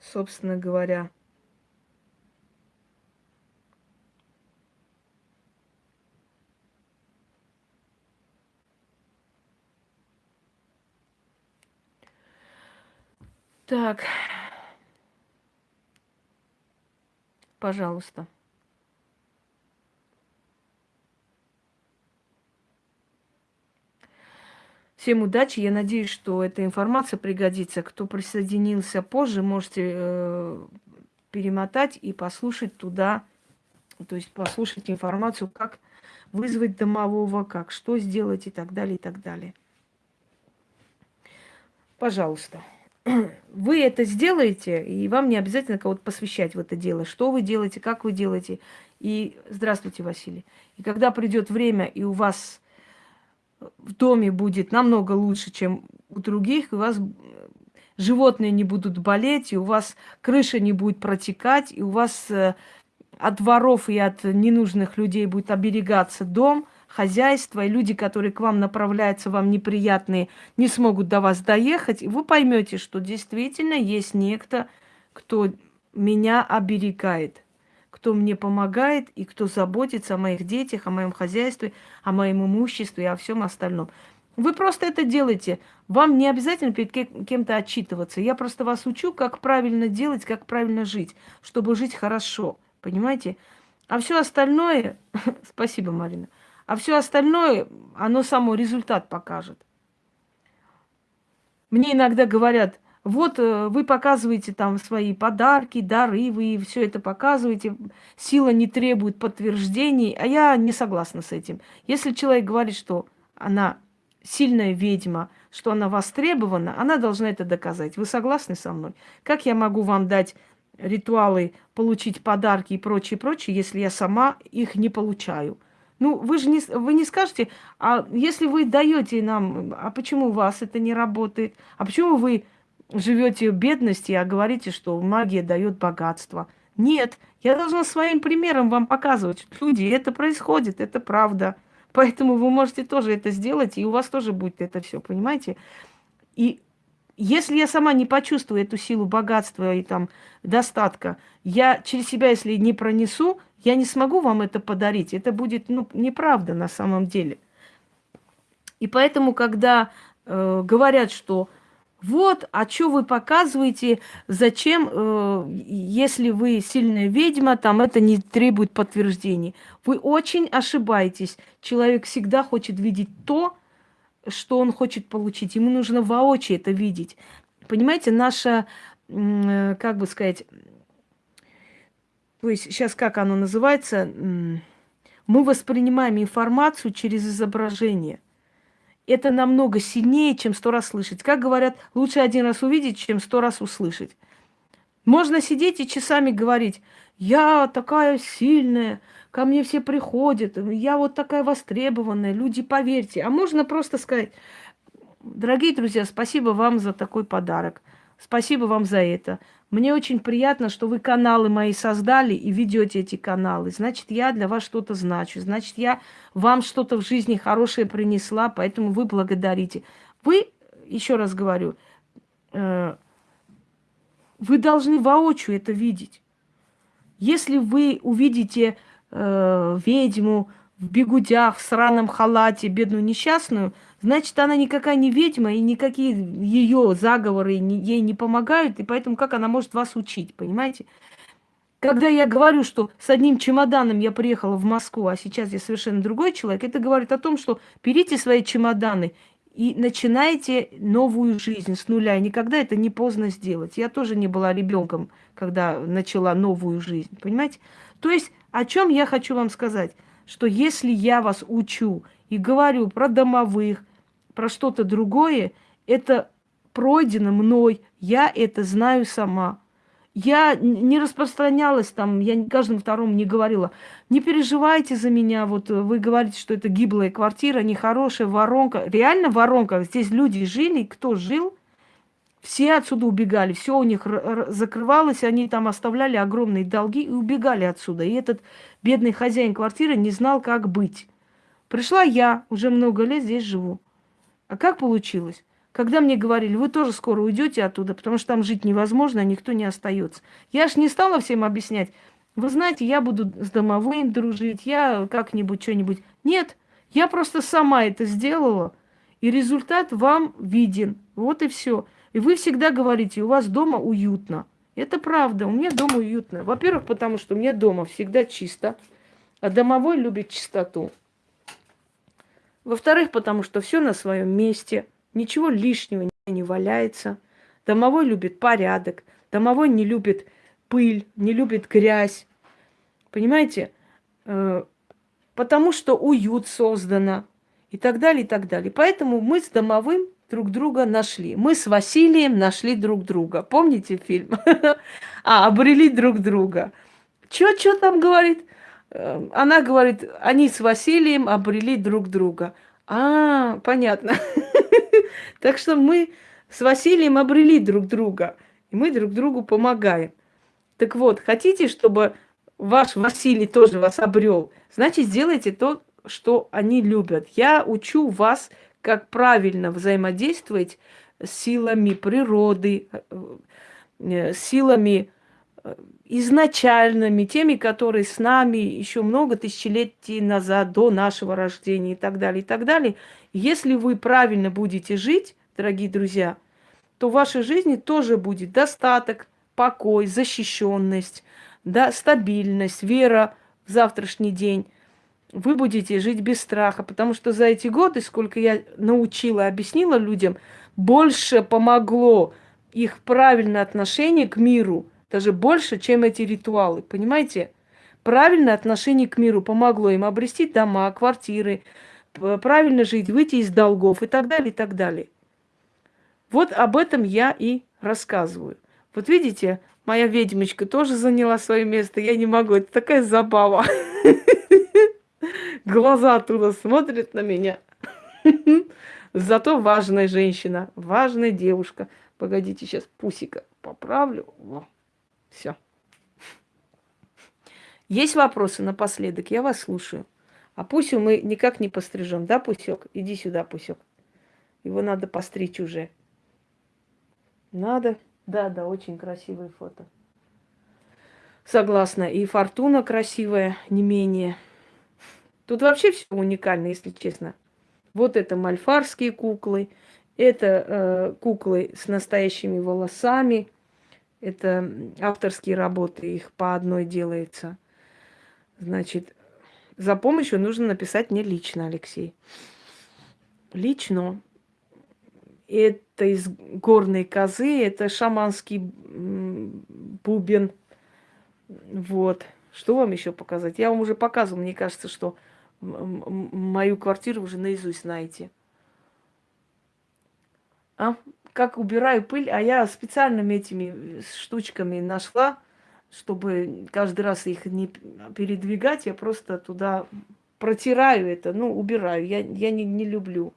Собственно говоря, Так. Пожалуйста. Всем удачи. Я надеюсь, что эта информация пригодится. Кто присоединился позже, можете э, перемотать и послушать туда, то есть послушать информацию, как вызвать домового, как что сделать и так далее, и так далее. Пожалуйста вы это сделаете, и вам не обязательно кого-то посвящать в это дело. Что вы делаете, как вы делаете. И здравствуйте, Василий. И когда придет время, и у вас в доме будет намного лучше, чем у других, у вас животные не будут болеть, и у вас крыша не будет протекать, и у вас э, от воров и от ненужных людей будет оберегаться дом – хозяйство, и люди, которые к вам направляются, вам неприятные, не смогут до вас доехать, и вы поймете, что действительно есть некто, кто меня оберегает, кто мне помогает и кто заботится о моих детях, о моем хозяйстве, о моем имуществе и о всем остальном. Вы просто это делаете. Вам не обязательно перед кем-то отчитываться. Я просто вас учу, как правильно делать, как правильно жить, чтобы жить хорошо. Понимаете? А все остальное... Спасибо, Марина. А все остальное, оно само результат покажет. Мне иногда говорят, вот э, вы показываете там свои подарки, дары, вы все это показываете, сила не требует подтверждений, а я не согласна с этим. Если человек говорит, что она сильная ведьма, что она востребована, она должна это доказать. Вы согласны со мной? Как я могу вам дать ритуалы, получить подарки и прочее, прочее, если я сама их не получаю? Ну, вы же не, вы не скажете, а если вы даете нам, а почему у вас это не работает? А почему вы живете в бедности, а говорите, что магия дает богатство? Нет, я должна своим примером вам показывать. Люди, это происходит, это правда. Поэтому вы можете тоже это сделать, и у вас тоже будет это все, понимаете? И если я сама не почувствую эту силу богатства и там достатка, я через себя, если не пронесу, я не смогу вам это подарить. Это будет ну, неправда на самом деле. И поэтому, когда э, говорят, что вот, а что вы показываете, зачем, э, если вы сильная ведьма, там это не требует подтверждений. Вы очень ошибаетесь. Человек всегда хочет видеть то, что он хочет получить. Ему нужно воочию это видеть. Понимаете, наша, э, как бы сказать, то есть сейчас как оно называется, мы воспринимаем информацию через изображение. Это намного сильнее, чем сто раз слышать. Как говорят, лучше один раз увидеть, чем сто раз услышать. Можно сидеть и часами говорить, я такая сильная, ко мне все приходят, я вот такая востребованная, люди, поверьте. А можно просто сказать, дорогие друзья, спасибо вам за такой подарок, спасибо вам за это. Мне очень приятно, что вы каналы мои создали и ведете эти каналы. Значит, я для вас что-то значу. Значит, я вам что-то в жизни хорошее принесла, поэтому вы благодарите. Вы, еще раз говорю, э, вы должны воочию это видеть. Если вы увидите э, ведьму в бегудях, в сраном халате, бедную несчастную, значит, она никакая не ведьма, и никакие ее заговоры ей не помогают, и поэтому как она может вас учить, понимаете? Когда я говорю, что с одним чемоданом я приехала в Москву, а сейчас я совершенно другой человек, это говорит о том, что берите свои чемоданы и начинайте новую жизнь с нуля. И никогда это не поздно сделать. Я тоже не была ребенком, когда начала новую жизнь, понимаете? То есть, о чем я хочу вам сказать? Что если я вас учу и говорю про домовых, про что-то другое, это пройдено мной, я это знаю сама. Я не распространялась там, я каждому второму не говорила, не переживайте за меня, вот вы говорите, что это гиблая квартира, нехорошая, воронка. Реально воронка, здесь люди жили, кто жил, все отсюда убегали, все у них закрывалось, они там оставляли огромные долги и убегали отсюда. И этот бедный хозяин квартиры не знал, как быть. Пришла я, уже много лет здесь живу. А как получилось? Когда мне говорили, вы тоже скоро уйдете оттуда, потому что там жить невозможно, а никто не остается. Я ж не стала всем объяснять. Вы знаете, я буду с домовым дружить, я как-нибудь что-нибудь. Нет, я просто сама это сделала, и результат вам виден. Вот и все. И вы всегда говорите, у вас дома уютно. Это правда, у меня дома уютно. Во-первых, потому что у меня дома всегда чисто, а домовой любит чистоту. Во-вторых, потому что все на своем месте – Ничего лишнего не валяется. Домовой любит порядок. Домовой не любит пыль, не любит грязь. Понимаете? Э, потому что уют создано. И так далее, и так далее. Поэтому мы с домовым друг друга нашли. Мы с Василием нашли друг друга. Помните фильм? А, обрели друг друга. Чё, чё там говорит? Э, она говорит, они с Василием обрели друг друга. А, понятно. Так что мы с Василием обрели друг друга, и мы друг другу помогаем. Так вот, хотите, чтобы ваш Василий тоже вас обрел, значит, сделайте то, что они любят. Я учу вас, как правильно взаимодействовать с силами природы, э, силами э, изначальными, теми, которые с нами еще много тысячелетий назад, до нашего рождения и так далее, и так далее. Если вы правильно будете жить, дорогие друзья, то в вашей жизни тоже будет достаток, покой, защищенность, да, стабильность, вера в завтрашний день. Вы будете жить без страха, потому что за эти годы, сколько я научила, объяснила людям, больше помогло их правильное отношение к миру, даже больше, чем эти ритуалы, понимаете? Правильное отношение к миру помогло им обрести дома, квартиры, правильно жить, выйти из долгов и так далее, и так далее. Вот об этом я и рассказываю. Вот видите, моя ведьмочка тоже заняла свое место. Я не могу, это такая забава. Глаза оттуда смотрят на меня. Зато важная женщина, важная девушка. Погодите, сейчас пусика поправлю. Все. Есть вопросы напоследок? Я вас слушаю. А Пусю мы никак не пострижем, да, Пусек? Иди сюда, Пусек. Его надо постричь уже. Надо? Да, да, очень красивое фото. Согласна. И фортуна красивая, не менее. Тут вообще все уникально, если честно. Вот это мальфарские куклы, это э, куклы с настоящими волосами, это авторские работы, их по одной делается. Значит, за помощью нужно написать мне лично, Алексей. Лично. Это из горной козы, это шаманский бубен. Вот. Что вам еще показать? Я вам уже показывала, мне кажется, что мою квартиру уже наизусть знаете. А? Как убираю пыль, а я специальными этими штучками нашла чтобы каждый раз их не передвигать, я просто туда протираю это, ну, убираю. Я, я не, не люблю.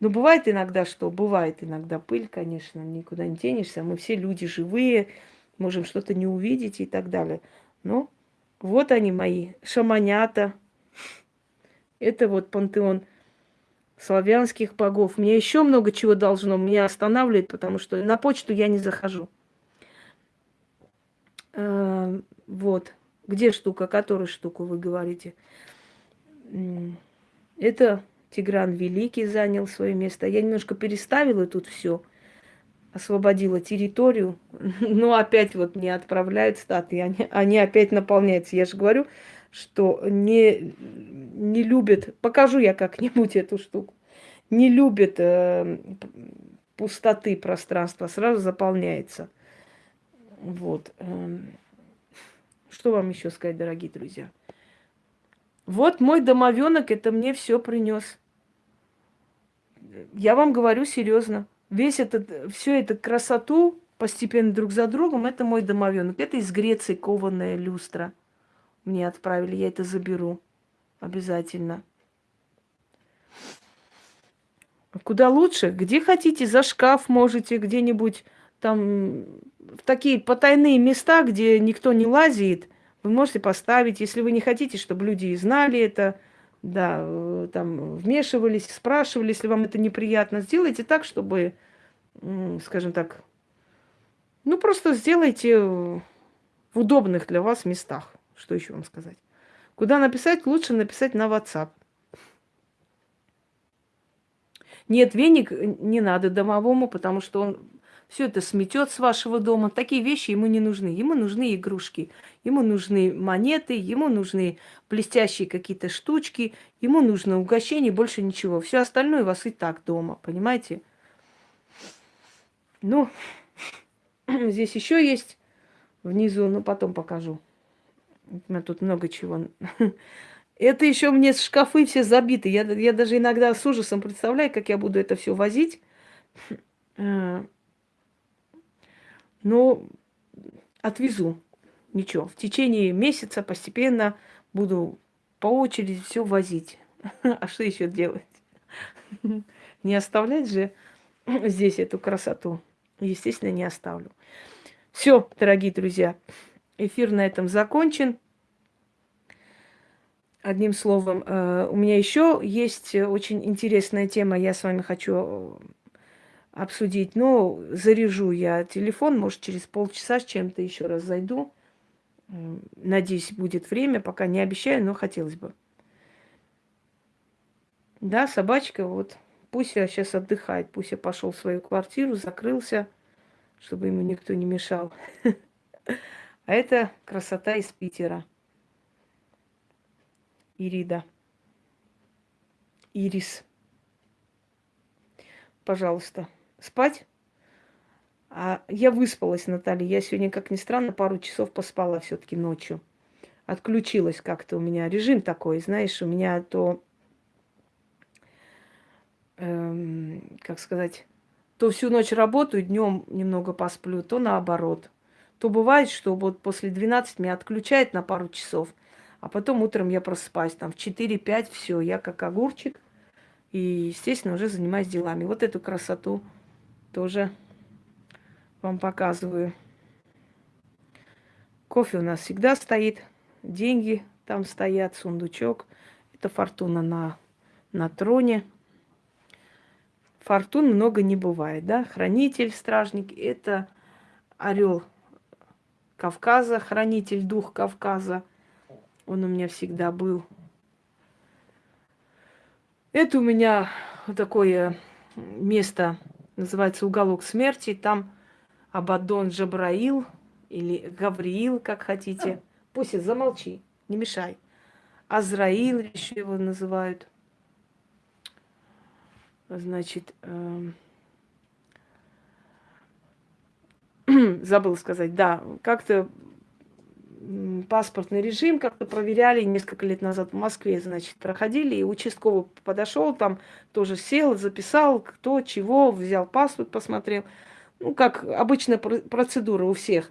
Но бывает иногда что? Бывает иногда пыль, конечно, никуда не денешься. Мы все люди живые, можем что-то не увидеть и так далее. Но вот они мои, шаманята. Это вот пантеон славянских богов. Мне еще много чего должно меня останавливает, потому что на почту я не захожу. Эм, Вот. Где штука? Которую штуку вы говорите? Это Тигран Великий занял свое место. Я немножко переставила тут все, освободила территорию, но опять вот не отправляют статы, они, они опять наполняются. Я же говорю, что не, не любят, покажу я как-нибудь эту штуку, не любят э, пустоты пространства, сразу заполняется. Вот. Эм, что вам еще сказать, дорогие друзья? Вот мой домовенок это мне все принес. Я вам говорю серьезно. Весь этот, всю эту красоту постепенно друг за другом, это мой домовенок. Это из Греции кованая люстра. Мне отправили, я это заберу. Обязательно. Куда лучше? Где хотите, за шкаф можете, где-нибудь там в такие потайные места, где никто не лазит, вы можете поставить, если вы не хотите, чтобы люди знали это, да, э, там вмешивались, спрашивали, если вам это неприятно, сделайте так, чтобы, скажем так, ну просто сделайте в удобных для вас местах. Что еще вам сказать? Куда написать? Лучше написать на WhatsApp. Нет, веник не надо домовому, потому что он все это сметет с вашего дома. Такие вещи ему не нужны. Ему нужны игрушки, ему нужны монеты, ему нужны блестящие какие-то штучки, ему нужно угощение, больше ничего. Все остальное у вас и так дома, понимаете? Ну, здесь еще есть внизу, но потом покажу. Меня тут много чего. Это еще мне шкафы все забиты. Я, я даже иногда с ужасом представляю, как я буду это все возить. Э, но отвезу. Ничего. В течение месяца постепенно буду по очереди все возить. А что еще делать? Не оставлять же здесь эту красоту. Естественно, не оставлю. Все, дорогие друзья, эфир на этом закончен. Одним словом, э, у меня еще есть очень интересная тема, я с вами хочу обсудить. Но заряжу я телефон, может, через полчаса с чем-то еще раз зайду. Надеюсь, будет время, пока не обещаю, но хотелось бы. Да, собачка, вот, пусть я сейчас отдыхает, пусть я пошел в свою квартиру, закрылся, чтобы ему никто не мешал. А это красота из Питера. Ирида. Ирис. Пожалуйста спать. А я выспалась, Наталья. Я сегодня, как ни странно, пару часов поспала все-таки ночью. Отключилась как-то у меня. Режим такой, знаешь, у меня то, эм, как сказать, то всю ночь работаю, днем немного посплю, то наоборот. То бывает, что вот после 12 меня отключает на пару часов, а потом утром я просыпаюсь, там в 4-5, все, я как огурчик, и, естественно, уже занимаюсь делами. Вот эту красоту тоже вам показываю. Кофе у нас всегда стоит, деньги там стоят, сундучок. Это фортуна на, на троне. Фортун много не бывает, да? Хранитель, стражник – это орел Кавказа, хранитель, дух Кавказа. Он у меня всегда был. Это у меня такое место называется «Уголок смерти». Там Абадон Джабраил или Гавриил, как хотите. Пусть замолчи, не мешай. Азраил еще его называют. Значит, э, забыл сказать, да, как-то паспортный режим как-то проверяли несколько лет назад в Москве, значит, проходили, и участковый подошел, там тоже сел, записал, кто, чего, взял паспорт, посмотрел. Ну, как обычная процедура у всех.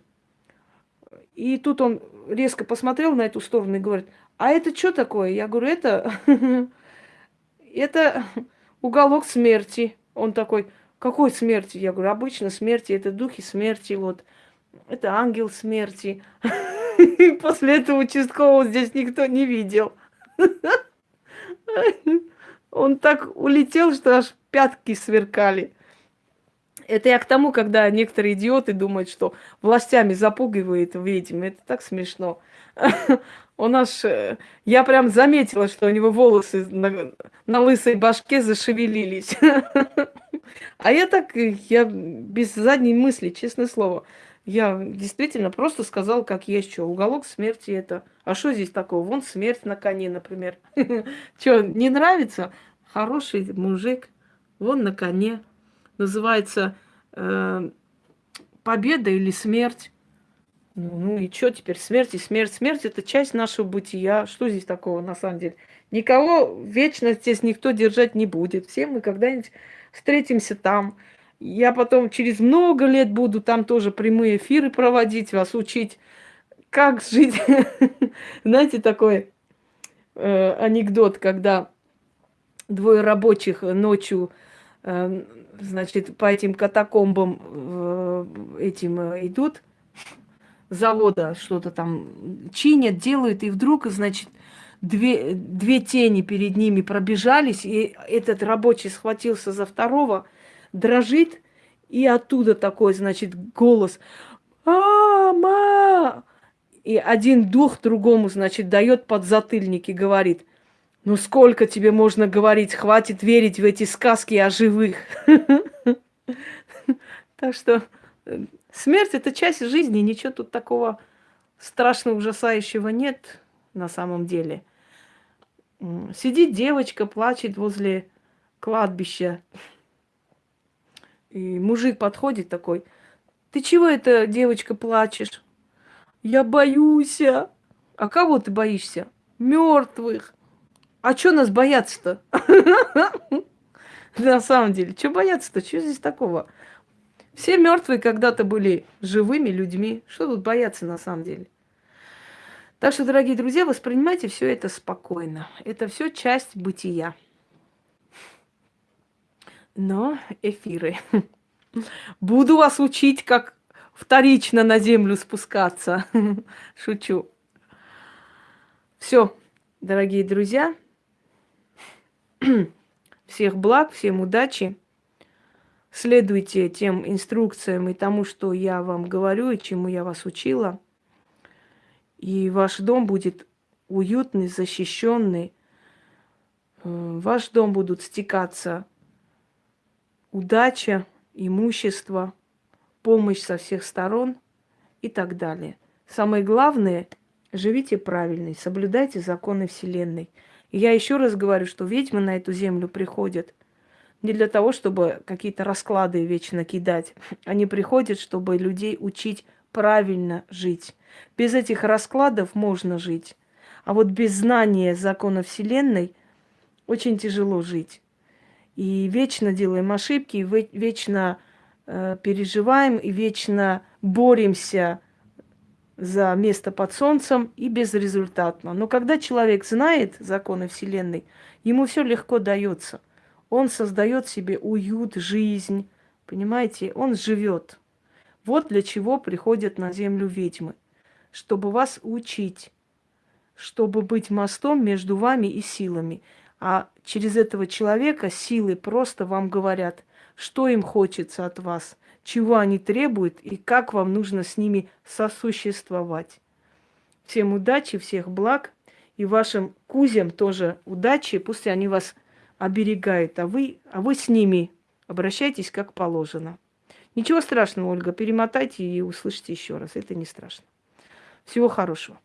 И тут он резко посмотрел на эту сторону и говорит, а это что такое? Я говорю, это, это уголок смерти. Он такой, какой смерти? Я говорю, обычно смерти, это духи смерти, вот. Это ангел смерти. После этого участкового здесь никто не видел. Он так улетел, что аж пятки сверкали. Это я к тому, когда некоторые идиоты думают, что властями запугивает ведьм. Это так смешно. У нас, э, я прям заметила, что у него волосы на, на лысой башке зашевелились. А я так, я без задней мысли, честное слово. Я действительно просто сказала, как есть что. Уголок смерти это. А что здесь такого? Вон смерть на коне, например. Что, не нравится? Хороший мужик. Вон на коне. Называется э, победа или смерть. Ну, ну и что теперь? Смерть и смерть. Смерть это часть нашего бытия. Что здесь такого на самом деле? Никого вечно здесь никто держать не будет. Все мы когда-нибудь встретимся там. Я потом через много лет буду там тоже прямые эфиры проводить, вас учить, как жить. Знаете, такой э, анекдот, когда двое рабочих ночью, э, значит, по этим катакомбам э, этим э, идут, завода что-то там чинят, делают, и вдруг, значит, две, две тени перед ними пробежались, и этот рабочий схватился за второго, дрожит, и оттуда такой, значит, голос «Мама!» И один дух другому, значит, дает подзатыльник и говорит, ну сколько тебе можно говорить, хватит верить в эти сказки о живых. Так что э, Смерть это часть жизни, ничего тут такого страшного, ужасающего нет на самом деле. Сидит девочка, плачет возле кладбища. И мужик подходит такой, ты чего это, девочка, плачешь? Я боюсь. А кого ты боишься? Мертвых. А что нас бояться-то? На самом деле, что бояться-то? Что здесь такого? Все мертвые когда-то были живыми людьми. Что тут бояться на самом деле? Так что, дорогие друзья, воспринимайте все это спокойно. Это все часть бытия. Но эфиры. Буду вас учить, как вторично на землю спускаться. Шучу. Все, дорогие друзья. Всех благ, всем удачи следуйте тем инструкциям и тому, что я вам говорю и чему я вас учила. И ваш дом будет уютный, защищенный. Э, в ваш дом будут стекаться удача, имущество, помощь со всех сторон и так далее. Самое главное, живите правильно, соблюдайте законы Вселенной. И я еще раз говорю, что ведьмы на эту землю приходят – не для того, чтобы какие-то расклады вечно кидать. Они приходят, чтобы людей учить правильно жить. Без этих раскладов можно жить. А вот без знания закона Вселенной очень тяжело жить. И вечно делаем ошибки, и вечно э, переживаем, и вечно боремся за место под солнцем и безрезультатно. Но когда человек знает законы Вселенной, ему все легко дается. Он создает себе уют, жизнь, понимаете? Он живет. Вот для чего приходят на землю ведьмы. Чтобы вас учить, чтобы быть мостом между вами и силами. А через этого человека силы просто вам говорят, что им хочется от вас, чего они требуют и как вам нужно с ними сосуществовать. Всем удачи, всех благ. И вашим кузям тоже удачи. Пусть они вас оберегает, а вы, а вы с ними обращайтесь как положено. Ничего страшного, Ольга, перемотайте и услышите еще раз. Это не страшно. Всего хорошего.